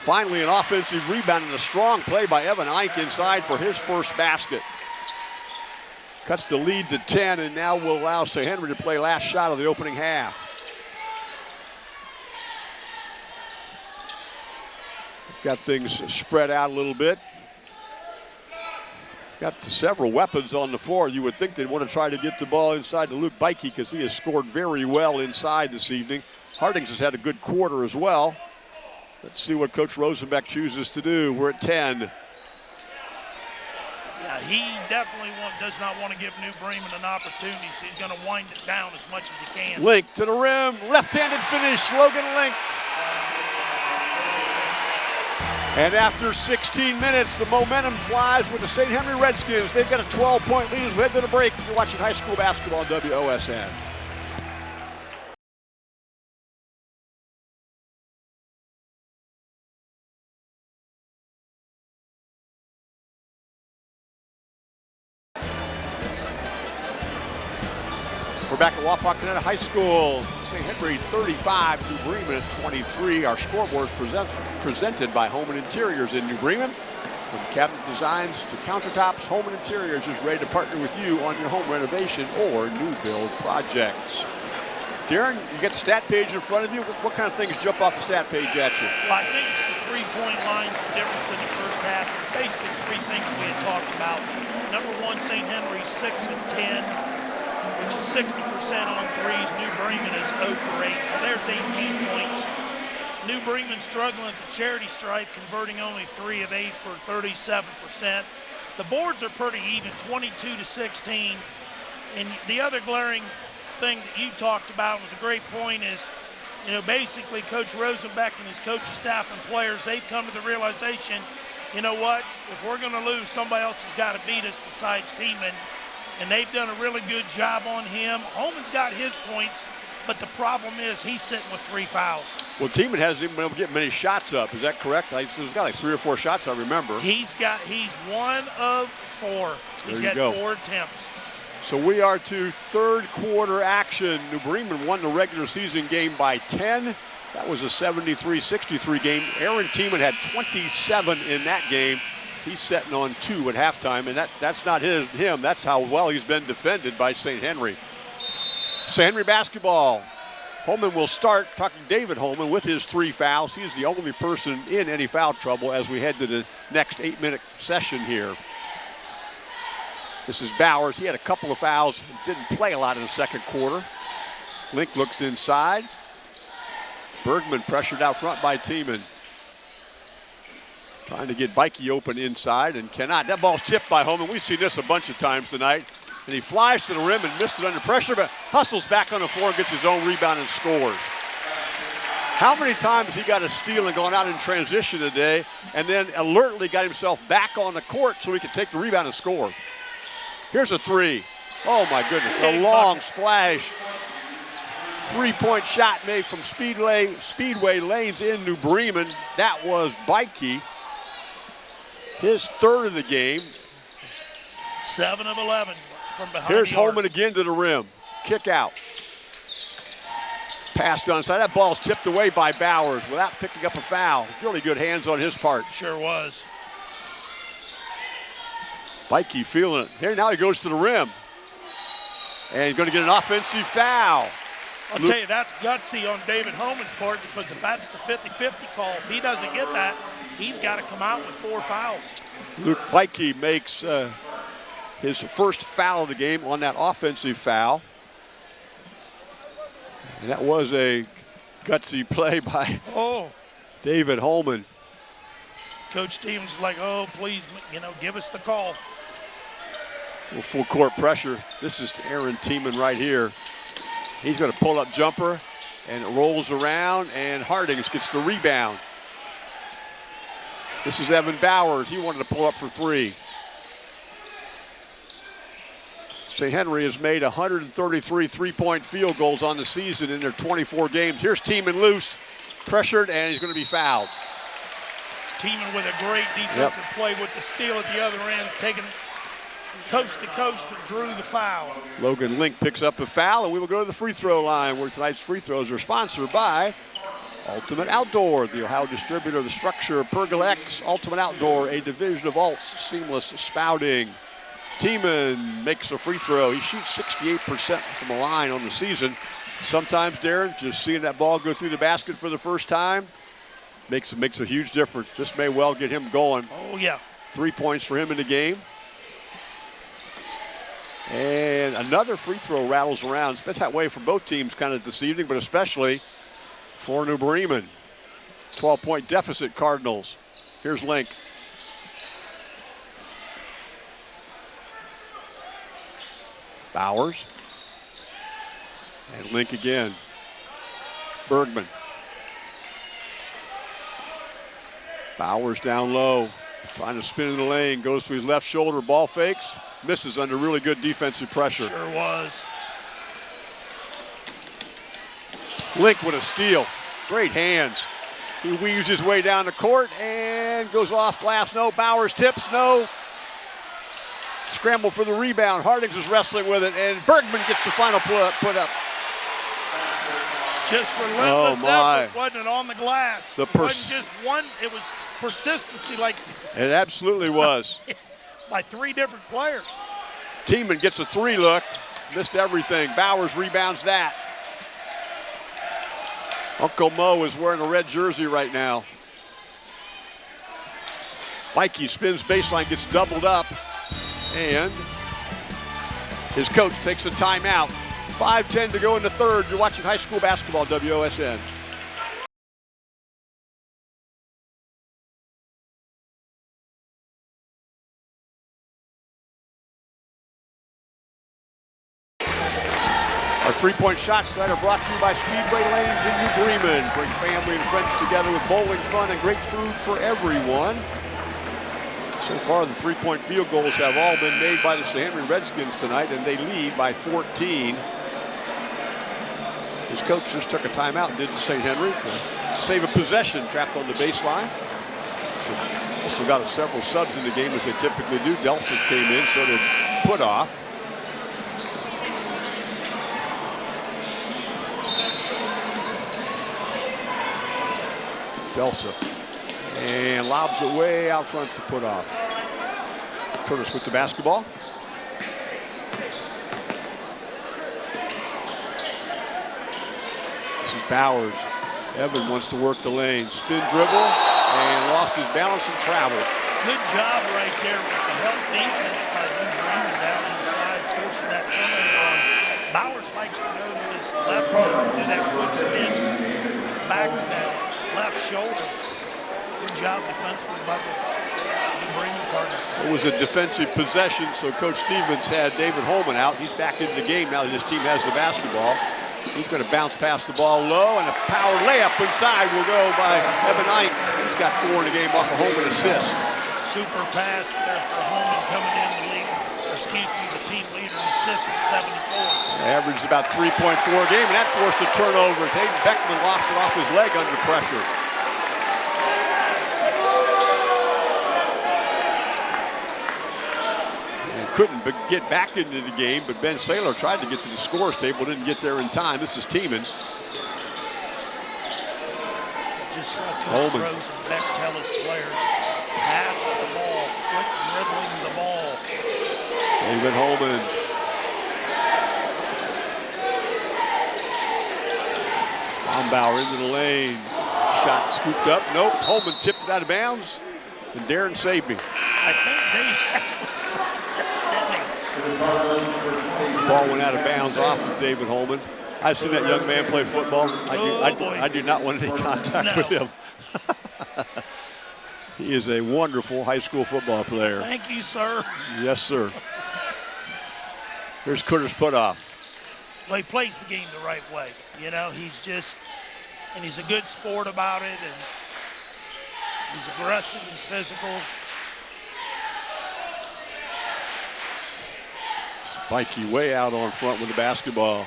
Finally, an offensive rebound and a strong play by Evan Ike inside for his first basket. Cuts the lead to 10 and now will allow St. Henry to play last shot of the opening half. Got things spread out a little bit. Got several weapons on the floor. You would think they'd want to try to get the ball inside to Luke Beike because he has scored very well inside this evening. Hardings has had a good quarter as well. Let's see what Coach Rosenbeck chooses to do. We're at 10. Yeah, he definitely want, does not want to give New Bremen an opportunity, so he's going to wind it down as much as he can. Link to the rim, left-handed finish, Logan Link. And after 16 minutes, the momentum flies with the St. Henry Redskins. They've got a 12-point lead as we head to the break. You're watching high school basketball on WOSN. Wapakoneta High School. St. Henry 35, New Bremen 23. Our scoreboard is present, presented by Home and Interiors in New Bremen. From cabinet designs to countertops, Home and Interiors is ready to partner with you on your home renovation or new build projects. Darren, you got the stat page in front of you. What, what kind of things jump off the stat page at you? Well, I think it's the three-point lines, the difference in the first half. Basically, three things we had talked about. Number one, St. Henry, 6 and 10, which is 60% on threes. New Bremen is 0 for 8, so there's 18 points. New Bremen struggling at the charity stripe, converting only 3 of 8 for 37%. The boards are pretty even, 22 to 16. And the other glaring thing that you talked about was a great point is, you know, basically Coach Rosenbeck and his coaching staff and players, they've come to the realization, you know what, if we're going to lose, somebody else has got to beat us besides Tiemann. And they've done a really good job on him. Holman's got his points, but the problem is he's sitting with three fouls. Well, Tiemann hasn't even been able to get many shots up. Is that correct? He's got like three or four shots, I remember. He's got, he's one of four. He's There you got go. four attempts. So we are to third quarter action. New Bremen won the regular season game by 10. That was a 73-63 game. Aaron Tiemann had 27 in that game. He's setting on two at halftime, and that, that's not his him. That's how well he's been defended by St. Henry. St. Henry basketball. Holman will start, talking David Holman with his three fouls. He is the only person in any foul trouble as we head to the next eight-minute session here. This is Bowers. He had a couple of fouls, didn't play a lot in the second quarter. Link looks inside. Bergman pressured out front by Tiemann. Trying to get Beike open inside and cannot. That ball's tipped by Holman. We've seen this a bunch of times tonight. And he flies to the rim and missed it under pressure, but hustles back on the floor and gets his own rebound and scores. How many times he got a steal and gone out in transition today and then alertly got himself back on the court so he could take the rebound and score. Here's a three. Oh my goodness, a long splash. Three-point shot made from Speedway, Speedway Lanes in New Bremen. That was Beike. His third of the game. Seven of 11 from behind Here's. Holman again to the rim. Kick out. Passed onside. That ball's tipped away by Bowers without picking up a foul. Really good hands on his part. Sure was. Beike feeling it. Here now he goes to the rim. And he's going to get an offensive foul. I'll Luke- tell you, that's gutsy on David Holman's part because if that's the 50-50 call, if he doesn't get that, he's got to come out with four fouls. Luke Beike makes uh, his first foul of the game on that offensive foul. And that was a gutsy play by Oh, David Holman. Coach Stevens is like, oh, please, you know, give us the call. Little full court pressure. This is Aaron Tiemann right here. He's going to pull up jumper and it rolls around and Hardings gets the rebound. This is Evan Bowers. He wanted to pull up for three. St. Henry has made 133 three-point field goals on the season in their 24 games. Here's Tiemann loose, pressured, and he's going to be fouled. Tiemann with a great defensive play with the steal at the other end, taking coast to coast and drew the foul. Logan Link picks up a foul, and we will go to the free throw line where tonight's free throws are sponsored by Ultimate Outdoor, the Ohio distributor of the StruXure, Pergola X, Ultimate Outdoor, a division of Alts, seamless spouting. Tiemann makes a free throw. He shoots 68% from the line on the season. Sometimes, Darren, just seeing that ball go through the basket for the first time makes, makes a huge difference. This may well get him going. Oh, yeah. Three points for him in the game. And another free throw rattles around. It's been that way for both teams kind of this evening, but especially for New Bremen. 12 point deficit, Cardinals. Here's Link. Bowers. And Link again. Bergman. Bowers down low. Trying to spin in the lane, goes to his left shoulder, ball fakes, misses under really good defensive pressure. Sure was. Link with a steal. Great hands. He weaves his way down the court and goes off glass. No. Bowers tips. No. Scramble for the rebound. Hardings is wrestling with it, and Bergman gets the final put put up. Just oh, relentless Oh, my. effort, wasn't it, on the glass? The it pers- wasn't just one, it was persistency like It absolutely was. by three different players. Tiemann gets a three look. Missed everything. Bowers rebounds that. Uncle Mo is wearing a red jersey right now. Beike spins baseline, gets doubled up, and his coach takes a timeout. 5-10 to go in the third. You're watching high school basketball, WOSN. Three-point shots tonight are brought to you by Speedway Lanes in New Bremen. Bring family and friends together with bowling fun and great food for everyone. So far, the three-point field goals have all been made by the St. Henry Redskins tonight, and they lead by 14. His coach just took a timeout, and did the St. Henry, to save a possession trapped on the baseline. So also got several subs in the game as they typically do. Delseth came in, so did Putoff. Delseth. And lobs it way out front to Putoff. Curtis with the basketball. This is Bowers. Evan wants to work the lane. Spin dribble and lost his balance and traveled. Good job right there with the help defense by Lou Bremer down inside, forcing that turnover on. Bowers likes to go to his left do that quick spin back to that left shoulder. Good job defensively by the Cardinals. It was a defensive possession, so Coach Stevens had David Holman out. He's back into the game now that his team has the basketball. He's going to bounce past the ball low, and a power layup inside will go by Evan Ike. He's got four in the game off a Holman assist. Super pass there for Holman coming in the lead, excuse me, the team leader assists with 74. Averaged about 3.4 a game, and that forced a turnover as Hayden Beckman lost it off his leg under pressure. couldn't get back into the game, but Ben Saylor tried to get to the scores table, didn't get there in time. This is Tiemann. Just saw Coach Holman. Rosenbeck tell his players, pass the ball, quit dribbling the ball. David Holman. Bombauer into the lane. Shot scooped up. Nope. Holman tipped it out of bounds. And Darren saved me. I think they actually saw this, didn't they? Ball went out of bounds off of David Holman. I've seen that young man play football. I do, Oh, I. I do not want any contact No. with him. he is a wonderful high school football player. Thank you, sir. Yes, sir. Here's Curtis Putoff. Well, he plays the game the right way. You know, he's just, and he's a good sport about it, and he's aggressive and physical. Beike way out on front with the basketball.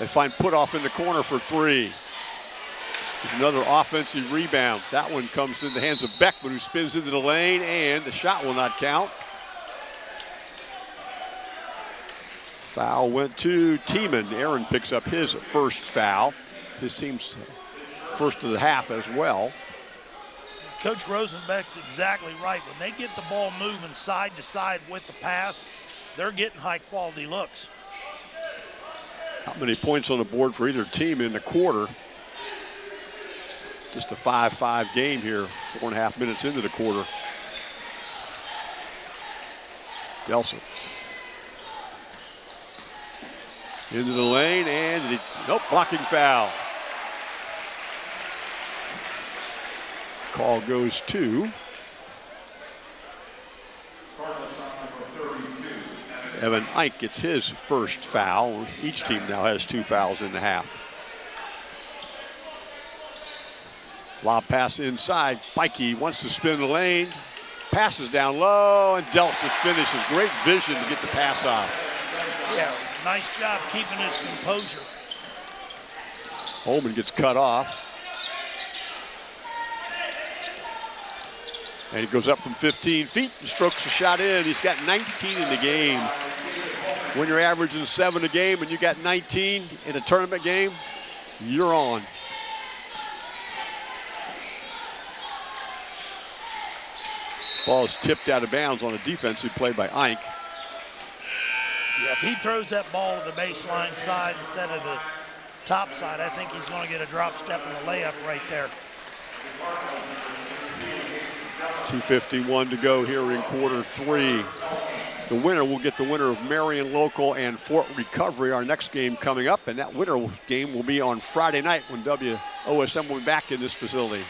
They find Putoff in the corner for three. There's another offensive rebound. That one comes in the hands of Beckman, who spins into the lane, and the shot will not count. Foul went to Tiemann. Aaron picks up his first foul. His team's first of the half as well. Coach Rosenbeck's exactly right. When they get the ball moving side to side with the pass, they're getting high quality looks. Not many points on the board for either team in the quarter. Just a 5-5 game here, four and a half minutes into the quarter. Delseth. Into the lane and the, nope, blocking foul. Call goes to Evan Ike gets his first foul. Each team now has two fouls in the half. Lob pass inside. Beike wants to spin the lane. Passes down low, and Delseth finishes. Great vision to get the pass off. Yeah, nice job keeping his composure. Holman gets cut off. And he goes up from 15 feet and strokes the shot in. He's got 19 in the game. When you're averaging seven a game and you got 19 in a tournament game, you're on. Ball is tipped out of bounds on a defensive play by Ike. Yeah, if he throws that ball to the baseline side instead of the top side, I think he's going to get a drop step and a layup right there. 251 to go here in quarter three. The winner will get the winner of Marion Local and Fort Recovery, our next game coming up, and that winner game will be on Friday night when WOSN will be back in this facility.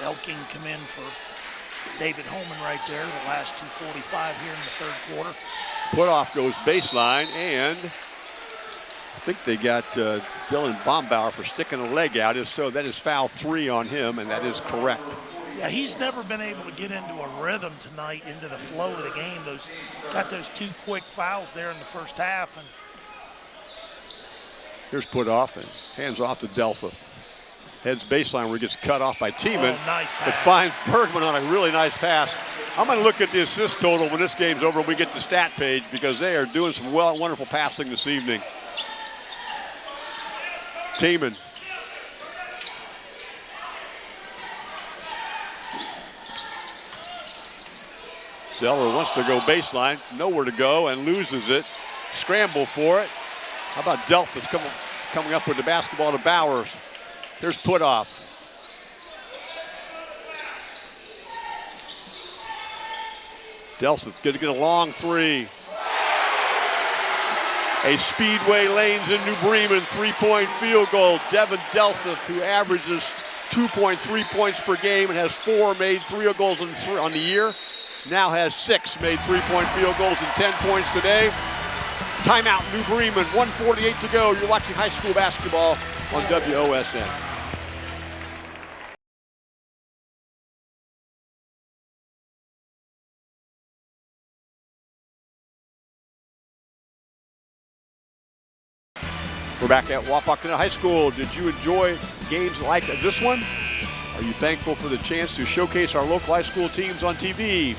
Elking come in for David Holman right there, the last 245 here in the third quarter. Putoff goes baseline, and I think they got uh, Dylan Bombauer for sticking a leg out. If so, that is foul three on him, and that is correct. Yeah, he's never been able to get into a rhythm tonight, into the flow of the game. Those got those two quick fouls there in the first half, and Here's Putoff, and hands off to Delphi. Heads baseline where he gets cut off by Tiemann. Oh, nice But pass. finds Bergman on a really nice pass. I'm going to look at the assist total when this game's over we get to stat page because they are doing some well, wonderful passing this evening. Tiemann. Zeller wants to go baseline, nowhere to go, and loses it. Scramble for it. How about Delseth coming, coming up with the basketball to Bowers? Here's Putoff. Delseth going to get a long three. A Speedway Lanes in New Bremen three-point field goal. Devin Delseth, who averages 2.3 points per game and has four made three goals on the year, now has six made three-point field goals and 10 points today. Timeout, New Bremen, 148 to go. You're watching high school basketball on WOSN. Back at Wapakoneta High School. Did you enjoy games like this one? Are you thankful for the chance to showcase our local high school teams on TV?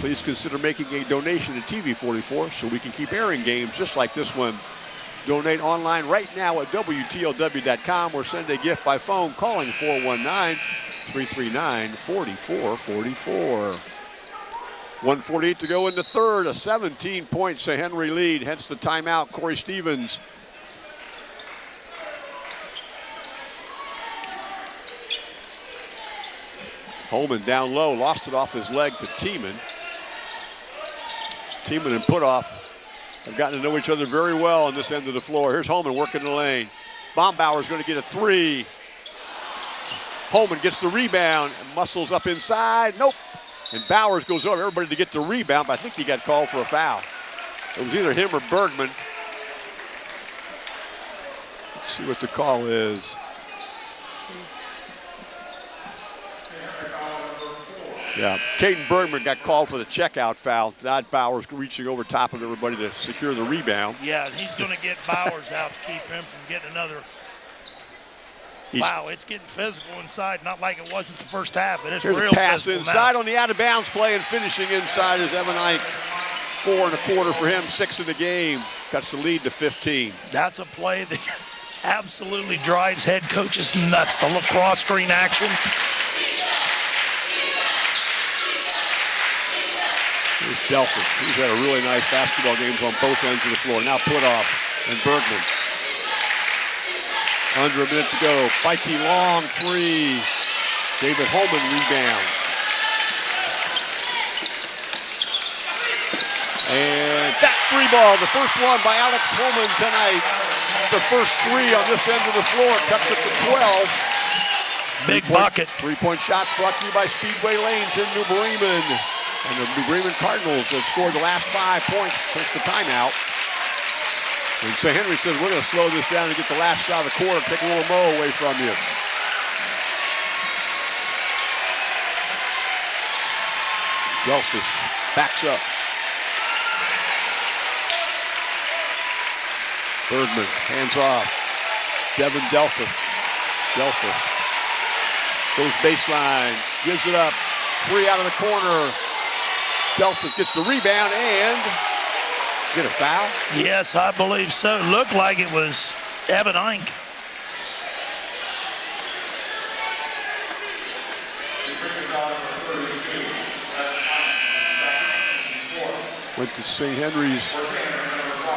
please consider making a donation to TV44 so we can keep airing games just like this one. Donate online right now at WTLW.com or send a gift by phone calling 419-339-4444. 148 to go in the third, a 17-point St. Henry lead, hence the timeout. Corey Stevens Holman down low, lost it off his leg to Tiemann. Tiemann and Putoff have gotten to know each other very well on this end of the floor. Here's Holman working the lane. Bombauer's going to get a three. Holman gets the rebound muscles up inside. Nope. And Bowers goes over everybody to get the rebound, but I think he got called for a foul. It was either him or Bergman. Let's see what the call is. Yeah, Caden Bergman got called for the checkout foul. Not Bowers reaching over top of everybody to secure the rebound. Yeah, he's going to get Bowers out to keep him from getting another He's, wow, it's getting physical inside, not like it wasn't the first half, but it's Here's real a pass inside now. on the out of bounds play and finishing inside is Evan Ike. Four and a quarter for him, six in the game. Cuts the lead to 15. That's a play that absolutely drives head coaches nuts. The lacrosse screen action. Here's Delseth. He's had a really nice basketball games on both ends of the floor. Now Putoff and Bergman. Under a minute to go. Beike long three. David Holman rebounds. And that free ball, the first one by Alex Holman tonight. The first three on this end of the floor cuts it to 12. Big Three-point- bucket. Three-point shots brought to you by Speedway Lanes in New Bremen. And the New Bremen Cardinals have scored the last five points since the timeout. And St. Henry says, we're going to slow this down and get the last shot of the quarter, take a little mo away from you. Delseth backs up. Bergman, hands off. Devin Delseth. Delseth goes baseline, gives it up. Three out of the corner. Delseth gets the rebound and get a foul. Yes, I believe so. Looked like it was Evan Ink. Went to St. Henry's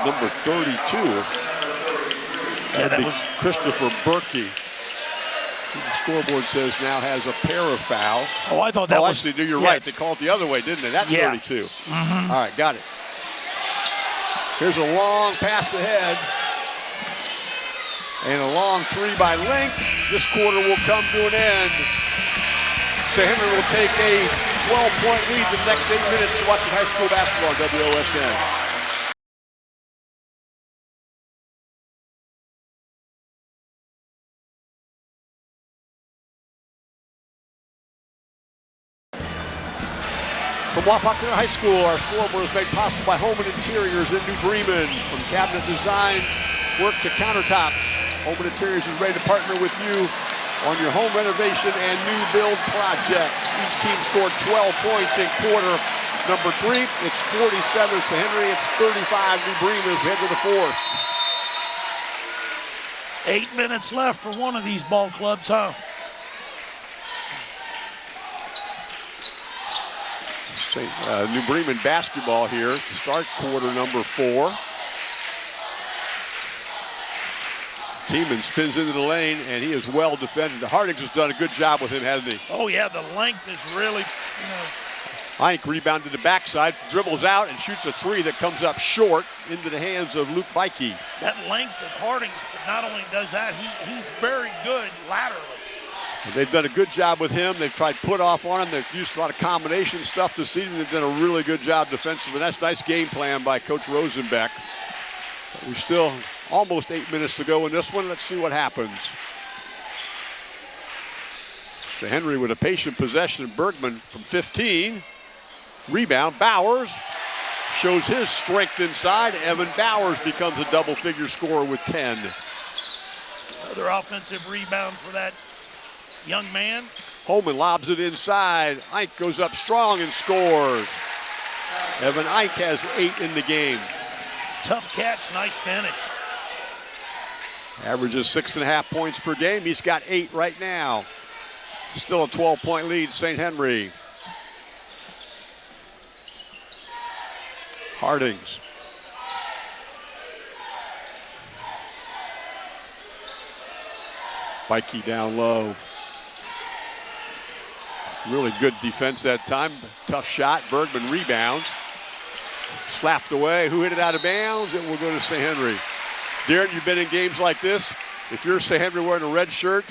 number 32. Yeah, that be was Christopher Berkey. The scoreboard says now has a pair of fouls. Oh, I thought that oh, was actually, you're yeah, right. They called it the other way, didn't they? That's Yeah. 32. Mm-hmm. All right, got it. Here's a long pass ahead. And a long three by Link. This quarter will come to an end. St. Henry will take a 12-point lead the next eight minutes watching high school basketball on WOSN. Wapakoneta High School, our scoreboard is made possible by Holman Interiors in New Bremen. From cabinet design, work to countertops, Holman Interiors is ready to partner with you on your home renovation and new build projects. Each team scored 12 points in quarter number three. It's 47 to Henry. It's 35 New Bremen we head to the fourth. eight minutes left for one of these ball clubs, huh? St. Uh, New Bremen basketball here to start quarter number four. Tiemann spins into the lane, and he is well defended. Hardings has done a good job with him, hasn't he? Oh yeah, the length is really, you know, Ike rebounded the backside, dribbles out, and shoots a three that comes up short into the hands of Luke Beike. that length of Hardings. But not only does that, he, he's very good laterally. They've done a good job with him. They've tried Putoff on him. They've used a lot of combination stuff this season. They've done a really good job defensively. That's nice game plan by Coach Rosenbeck. But we still almost eight minutes to go in this one. Let's see what happens. So Henry with a patient possession. Bergman from 15. Rebound. Bowers shows his strength inside. Evan Bowers becomes a double figure scorer with 10. Another offensive rebound for that young man. Holman lobs it inside. Ike goes up strong and scores. Evan Ike has eight in the game. Tough catch, nice finish. Averages six and a half points per game. He's got eight right now. Still a 12 point lead, St. Henry. Hardings. Beike down low. Really good defense that time. Tough shot. Bergman rebounds. Slapped away. Who hit it out of bounds? It will go to St. Henry. Darren, you've been in games like this. If you're St. Henry wearing a red shirt,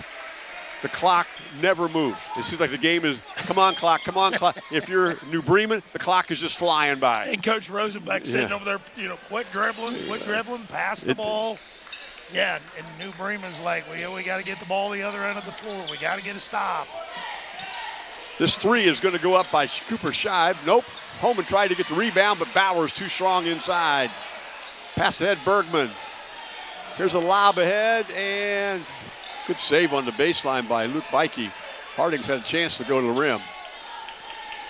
the clock never moves. It seems like the game is, come on, clock, come on, clock. if you're New Bremen, the clock is just flying by. And Coach Rosenbeck sitting Yeah. over there, you know, quit dribbling, quit dribbling, pass the It- ball. Yeah, and New Bremen's like, well, we got to get the ball the other end of the floor. We got to get a stop. This three is going to go up by Cooper Scheib. Nope. Holman tried to get the rebound, but Bowers too strong inside. Pass ahead, Bergman. Here's a lob ahead, and good save on the baseline by Luke Beike. Hardings had a chance to go to the rim.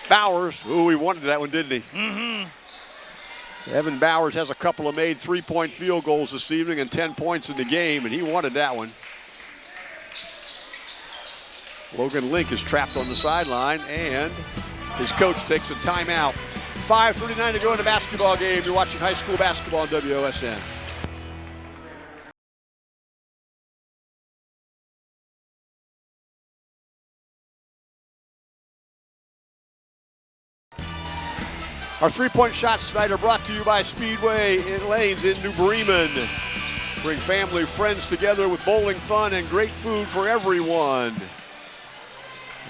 Bowers, ooh, he wanted that one, didn't he? Mm-hmm. Evan Bowers has a couple of made three-point field goals this evening and 10 points in the game, and he wanted that one. Logan Link is trapped on the sideline, and his coach takes a timeout. 5.39 to go in the basketball game. You're watching high school basketball on WOSN. Our three-point shots tonight are brought to you by Speedway in Lanes in New Bremen. Bring family, friends together with bowling fun and great food for everyone.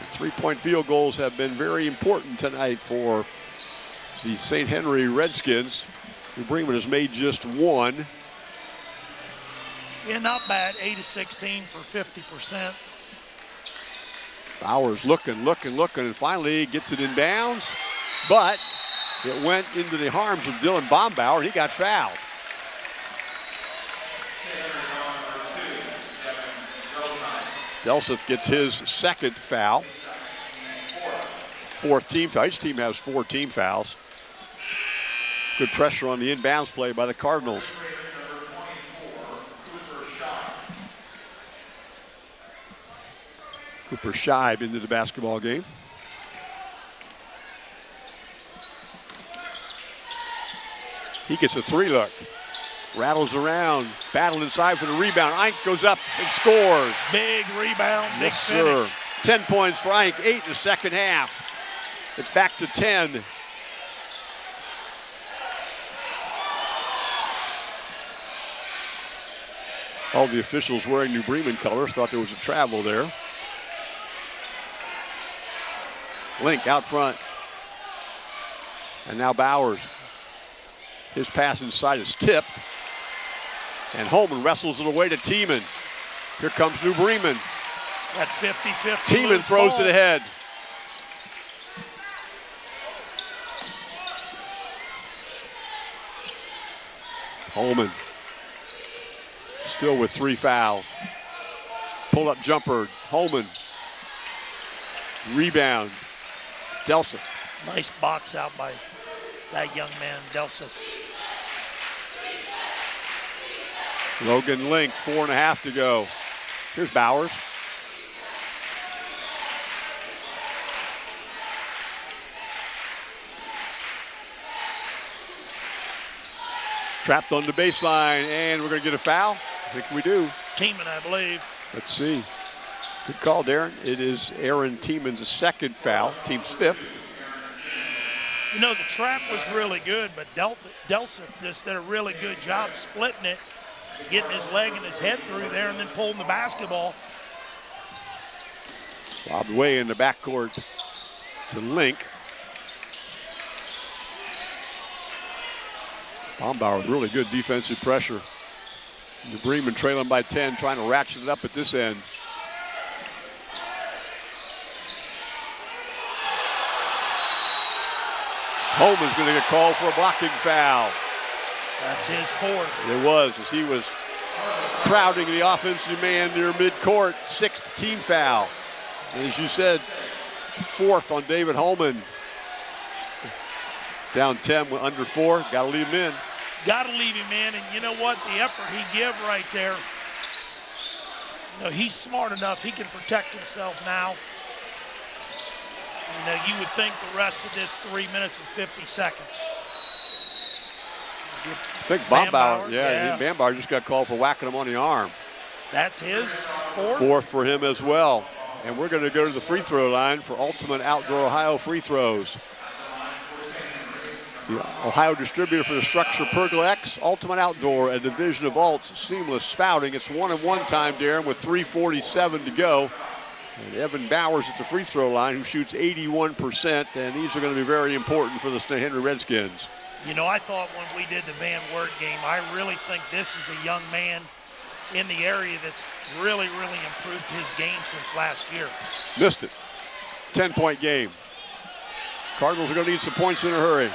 Three-point field goals have been very important tonight for the St. Henry Redskins. New Bremen has made just one. Yeah, not bad. 8 to 16 for 50%. Bowers looking, looking, looking, and finally gets it in bounds. But it went into the arms of Dylan Bombauer, and he got fouled. Delseth gets his second foul. Fourth team foul. Each team has four team fouls. Good pressure on the inbounds play by the Cardinals. Cooper Scheib into the basketball game. He gets a three look. Rattles around, battle inside for the rebound. Ike goes up and scores. Big rebound, Yes, sir. 10 points for Ike, eight in the second half. It's back to 10. All the officials wearing New Bremen colors thought there was a travel there. Link out front. And now Bowers. His pass inside is tipped. And Holman wrestles it away to Tiemann. Here comes New Bremen. That 50-50 Tiemann throws ball. it ahead. Holman still with three fouls. Pull up jumper. Holman. Rebound. Delseth. Nice box out by that young man, Delseth. Logan Link, four and a half to go. Here's Bowers. Trapped on the baseline, and we're going to get a foul. I think we do. Tiemann, I believe. Let's see. Good call, Darren. It is Aaron Tiemann's second foul, team's fifth. You know, the trap was really good, but Del- Delseth just did a really good job splitting it, getting his leg and his head through there, and then pulling the basketball. Lobbed way in the backcourt to Link. Bombauer with really good defensive pressure. New Bremen trailing by 10, trying to ratchet it up at this end. Holman's going to get called for a blocking foul. That's his fourth. It was as he was crowding the offensive man near midcourt. Sixth team foul. And as you said, fourth on David Holman. Down 10 with under four. Got to leave him in. Got to leave him in, and you know what? The effort he give right there. You know, he's smart enough. He can protect himself now. You know, you would think the rest of this three minutes and 50 seconds. I think Bombauer, yeah, yeah. Bombauer just got called for whacking him on the arm. That's his fourth. Fourth for him as well. And we're going to go to the free throw line for Ultimate Outdoor Ohio free throws. The Ohio distributor for the StruXure Pergola X, Ultimate Outdoor, a division of Alts, seamless spouting. It's one and one time, Darren, with 3.47 to go. And Evan Bowers at the free throw line, who shoots 81%, and these are going to be very important for the St. Henry Redskins. You know, I thought when we did the Van Wert game, I really think this is a young man in the area that's really, really improved his game since last year. Missed it. 10 point game. Cardinals are going to need some points in a hurry.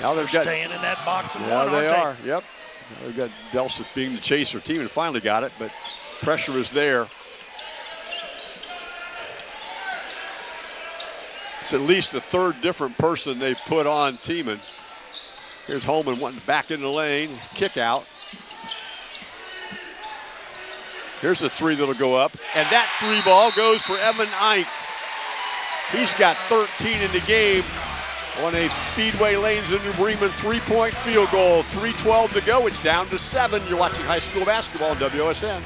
Now they've They're got. staying in that box and Yeah, one, they are. Yep. Now they've got Delseth being the chaser team and finally got it, but pressure is there. It's at least the third different person they've put on Tiemann. Here's Holman wanting back in the lane, kick out. Here's a three that'll go up, and that three ball goes for Evan Ike. He's got 13 in the game on a Speedway Lanes in New Bremen three-point field goal. 3.12 to go. It's down to seven. You're watching high school basketball on WOSN.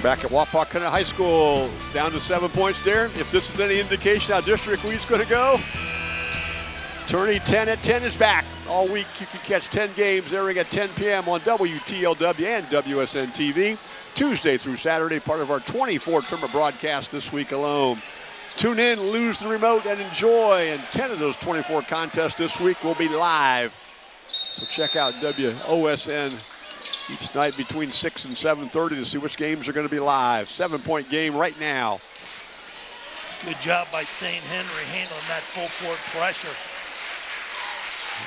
We're back at Wapakoneta High School. Down to seven points, there. If this is any indication how District Lead's going to go, Tourney 10 at 10 is back. All week you can catch 10 games airing at 10 p.m. on WTLW and WOSN TV. Tuesday through Saturday, part of our 24 tournament broadcast this week alone. Tune in, lose the remote, and enjoy. And 10 of those 24 contests this week will be live. So check out WOSN each night between 6 and 7.30 to see which games are going to be live. Seven-point game right now. Good job by St. Henry handling that full court pressure.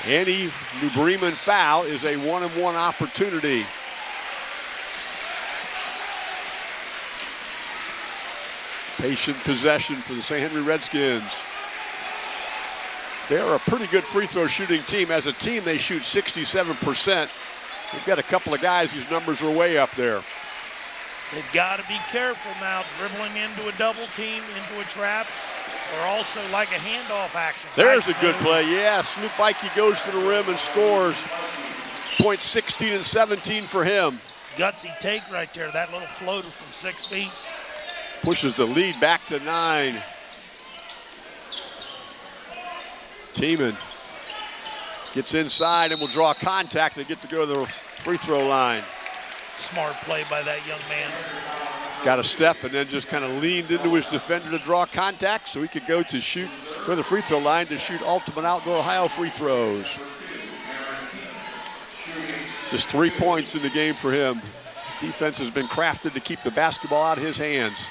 Any New Bremen foul is a one-and-one opportunity. Patient possession for the St. Henry Redskins. They're a pretty good free throw shooting team. As a team, they shoot 67%. They've got a couple of guys whose numbers are way up there. They've got to be careful now, dribbling into a double team, into a trap, or also like a handoff action. There's a good play. Yeah, Snoop Ikey goes to the rim and scores. Points 16 and 17 for him. Gutsy take right there, that little floater from six feet. Pushes the lead back to nine. Tiemann gets inside and will draw contact They get to go to the free throw line. Smart play by that young man. Got a step and then just kind of leaned into his defender to draw contact so he could go to shoot, go to the free throw line to shoot Ultimate Outdoor Ohio free throws. Just three points in the game for him. Defense has been crafted to keep the basketball out of his hands.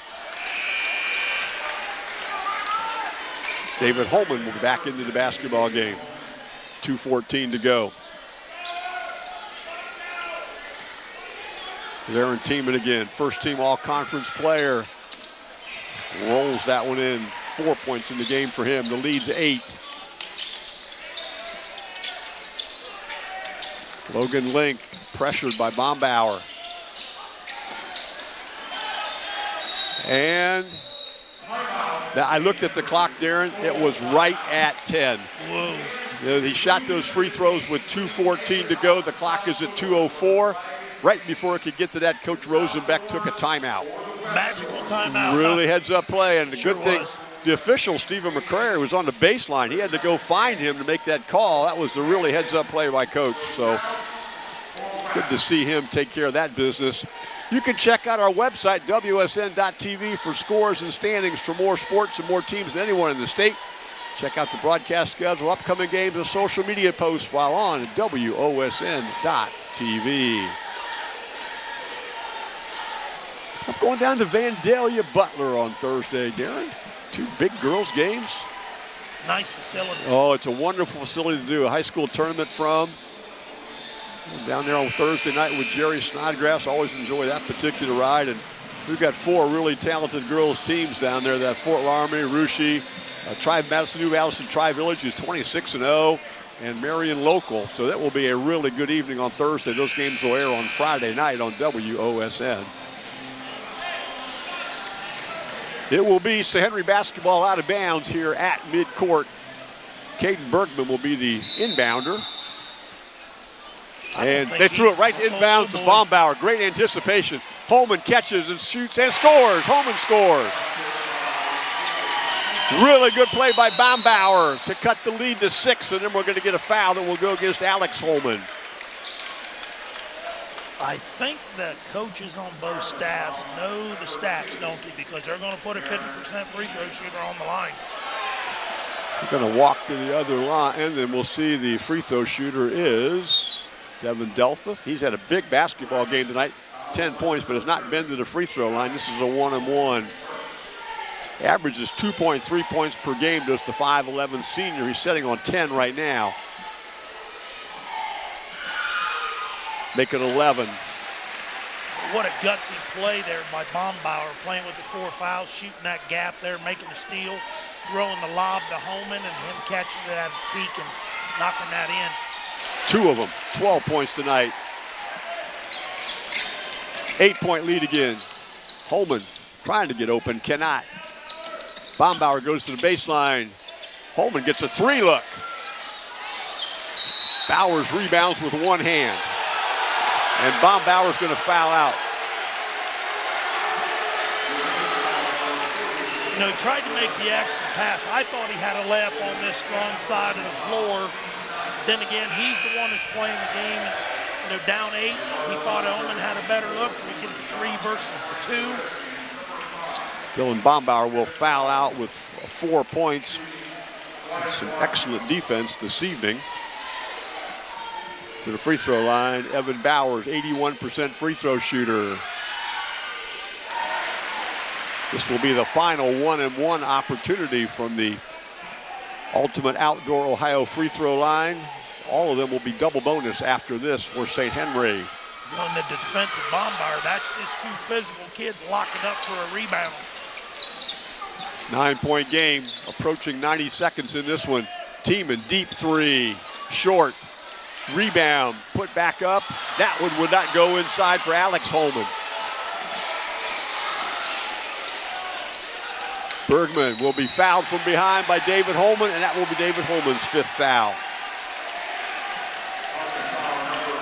David Holman will be back into the basketball game. 2.14 to go. Aaron Tiemann again, first team all conference player. Rolls that one in. Four points in the game for him. The lead's eight. Logan Link pressured by Bombauer. And I looked at the clock, Darren. It was right at 10. Whoa. You know, he shot those free throws with 2.14 to go. The clock is at 2.04. Right before it could get to that, Coach Rosenbeck took a timeout. Magical timeout. Really huh? heads up play, and the Sure good thing, was. the official, Stephen McCrary, was on the baseline. He had to go find him to make that call. That was a really heads up play by Coach. So good to see him take care of that business. You can check out our website, WOSN.TV, for scores and standings for more sports and more teams than anyone in the state. Check out the broadcast schedule, upcoming games, and social media posts while on WOSN.TV. I'm going down to Vandalia Butler on Thursday, Darren. Two big girls games. Nice facility. Oh, it's a wonderful facility to do a high school tournament from. Down there on Thursday night with Jerry Snodgrass. Always enjoy that particular ride. And we've got four really talented girls teams down there. That Fort Laramie, Russia, uh, Tri Madison, New Madison Tri Village is 26 and 0, and Marion Local. So that will be a really good evening on Thursday. Those games will air on Friday night on WOSN. It will be St. Henry basketball out of bounds here at midcourt. Caden Bergman will be the inbounder. And they threw it right inbounds to Bombauer. Great anticipation. Holman catches and shoots and scores. Holman scores. Really good play by Bombauer to cut the lead to six, and then we're going to get a foul that will go against Alex Holman. I think the coaches on both staffs know the stats, don't they? Because they're going to put a 50% free throw shooter on the line. We're going to walk to the other line, and then we'll see the free throw shooter is Devin Delseth. He's had a big basketball game tonight, 10 points, but has not been to the free throw line. This is a one and one. Averages 2.3 points per game, does the 5'11 senior. He's setting on 10 right now. Make it 11. What a gutsy play there by Bombauer, playing with the four fouls, shooting that gap there, making the steal, throwing the lob to Holman, and him catching it at his peak and knocking that in. Two of them, 12 points tonight. Eight point lead again. Holman trying to get open, cannot. Bombauer goes to the baseline. Holman gets a three look. Bowers rebounds with one hand. And Bombauer's going to foul out. You know, he tried to make the extra pass. I thought he had a layup on this strong side of the floor. Then again, he's the one that's playing the game. You know, down eight, he thought Holman had a better look. We get the three versus the two. Dylan Bombauer will foul out with four points. Some excellent defense this evening. To the free throw line, Evan Bowers, 81% free throw shooter. This will be the final one and one opportunity from the Ultimate Outdoor Ohio free throw line. All of them will be double bonus after this for St. Henry. On the defensive Bombauer, that's just two physical kids locking up for a rebound. Nine point game, approaching 90 seconds in this one. Tiemann deep three, short, rebound, put back up. That one would not go inside for Alex Holman. Bergman will be fouled from behind by David Holman, and that will be David Holman's fifth foul.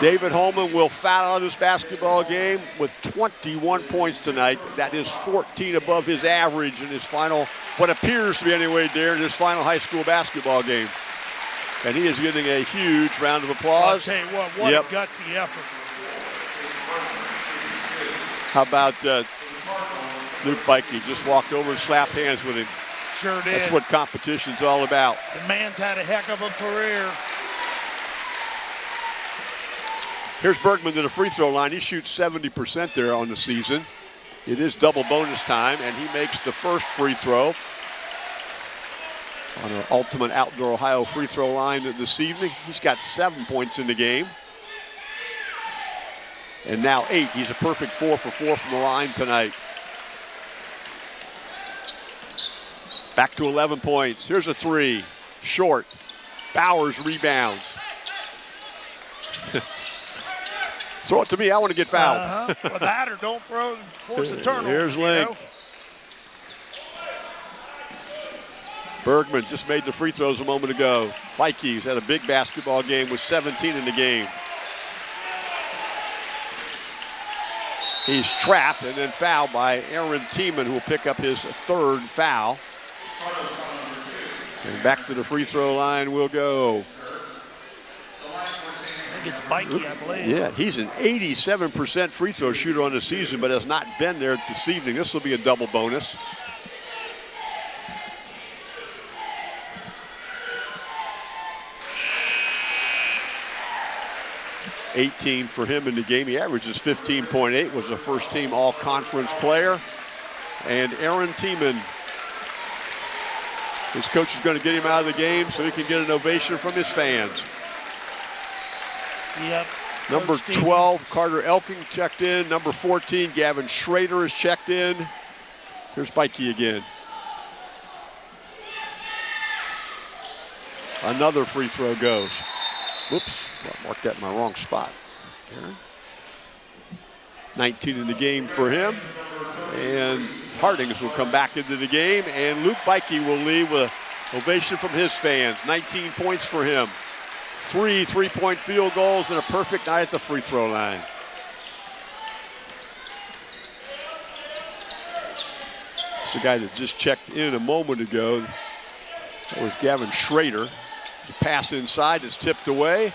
David Holman will foul out of this basketball game with 21 points tonight. That is 14 above his average in his final, what appears to be anyway, Darren, his final high school basketball game. And he is getting a huge round of applause. I'll tell you what, what yep. a gutsy effort. How about uh, Luke Beike just walked over and slapped hands with him. Sure did. That's what competition's all about. The man's had a heck of a career. Here's Bergman to the free throw line. He shoots 70% there on the season. It is double bonus time, and he makes the first free throw on an Ultimate Outdoor Ohio free throw line this evening. He's got seven points in the game. And now eight. He's a perfect four for four from the line tonight. Back to 11 points. Here's a three. Short. Bowers rebounds. throw it to me. I want to get fouled. Uh-huh. well, that or don't throw and force a turnover. Here's Link. You know? Bergman just made the free throws a moment ago. Vikings had a big basketball game with 17 in the game. He's trapped and then fouled by Aaron Tiemann, who will pick up his third foul. And back to the free throw line we'll go. I think it's Mikey, I believe. Yeah, he's an 87% free throw shooter on the season, but has not been there this evening. This will be a double bonus. 18 for him in the game. He averages 15.8, was a first team all conference player. And Aaron Tiemann, his coach is going to get him out of the game so he can get an ovation from his fans. Yep. Number 12, Carter Elking checked in. Number 14, Gavin Schrader is checked in. Here's Beike again. Another free throw goes. Whoops, I marked that in my wrong spot. Aaron. 19 in the game for him. And Hardings will come back into the game, and Luke Beike will leave with ovation from his fans. 19 points for him. Three three-point field goals and a perfect night at the free throw line. It's the guy that just checked in a moment ago. That was Gavin Schrader. The pass inside is tipped away.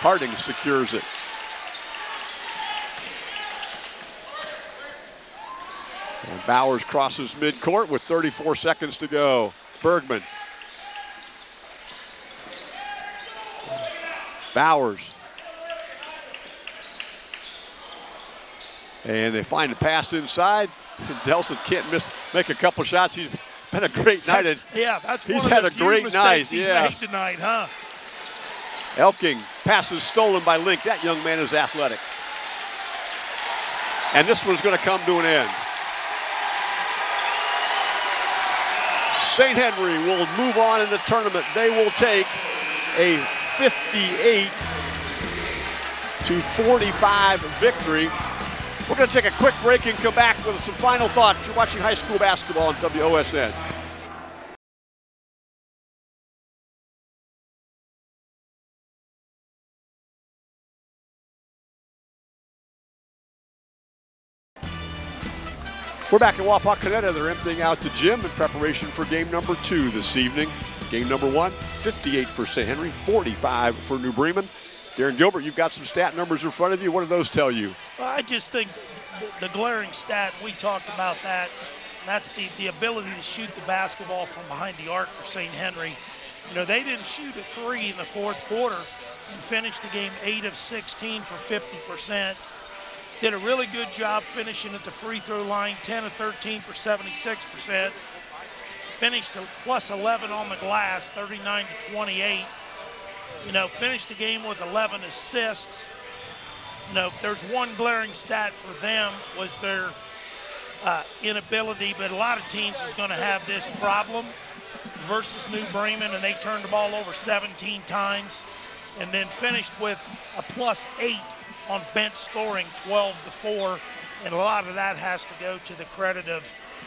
Harding secures it. And Bowers crosses midcourt with 34 seconds to go. Bergman. Bowers. And they find a pass inside. Delseth can't miss, make a couple shots. He's been a great night. Yeah, that's He's had a few great night, made tonight, huh? Elking passes stolen by Link. That young man is athletic. And this one's going to come to an end. St. Henry will move on in the tournament. They will take a 58 to 45 victory. We're going to take a quick break and come back with some final thoughts. You're watching high school basketball on WOSN. We're back in Wapakoneta. They're emptying out the gym in preparation for game number two this evening. Game number one, 58 for St. Henry, 45 for New Bremen. Darren Gilbert, you've got some stat numbers in front of you. What do those tell you? I just think the, glaring stat, we talked about that, that's the, the ability to shoot the basketball from behind the arc for St. Henry. You know, they didn't shoot a three in the fourth quarter and finished the game 8 of 16 for 50%. Did a really good job finishing at the free throw line, 10 of 13 for 76%. Finished plus 11 on the glass, 39 to 28. You know, finished the game with 11 assists. You know, if there's one glaring stat for them was their uh, inability, but a lot of teams is going to have this problem versus New Bremen, and they turned the ball over 17 times, and then finished with a plus eight on bench scoring, 12 to four, and a lot of that has to go to the credit of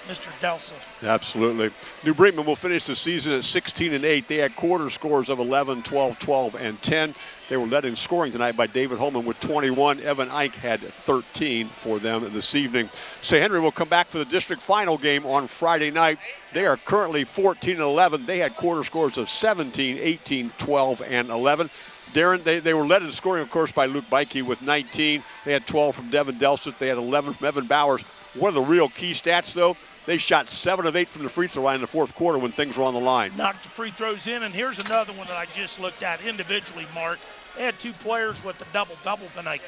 Mr. Delseth. Absolutely. New Bremen will finish the season at 16 and 8. They had quarter scores of 11, 12, 12, and 10. They were led in scoring tonight by David Holman with 21. Evan Ike had 13 for them this evening. St. Henry will come back for the district final game on Friday night. They are currently 14 and 11. They had quarter scores of 17, 18, 12, and 11. Darren, they, they were led in scoring, of course, by Luke Beike with 19. They had 12 from Devin Delseth. They had 11 from Evan Bowers. One of the real key stats, though, they shot 7 of 8 from the free throw line in the fourth quarter when things were on the line. knocked the free throws in. And here's another one that I just looked at individually, Mark. They had two players with the double double tonight.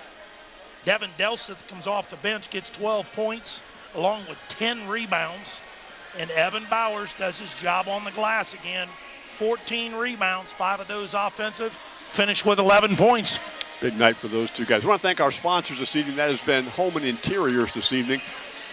Devin Delseth comes off the bench, gets 12 points, along with 10 rebounds. And Evan Bowers does his job on the glass again. 14 rebounds, five of those offensive, finished with 11 points. Big night for those two guys. I want to thank our sponsors this evening. That has been Home and Interiors this evening,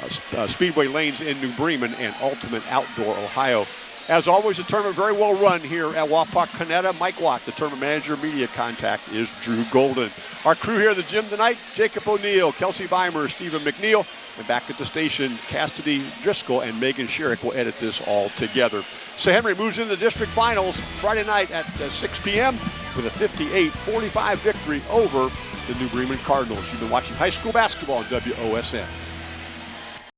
uh, uh, Speedway Lanes in New Bremen, and Ultimate Outdoor Ohio. As always, the tournament very well run here at Wapak Canetta. Mike Watt, the tournament manager, media contact is Drew Golden. Our crew here at the gym tonight, Jacob O'Neill, Kelsey Weimer, Stephen McNeil, and back at the station, Cassidy Driscoll and Megan Sherrick will edit this all together. St. Henry moves into the district finals Friday night at uh, 6 p.m. with a 58-45 victory over the New Bremen Cardinals. You've been watching high school basketball on WOSN.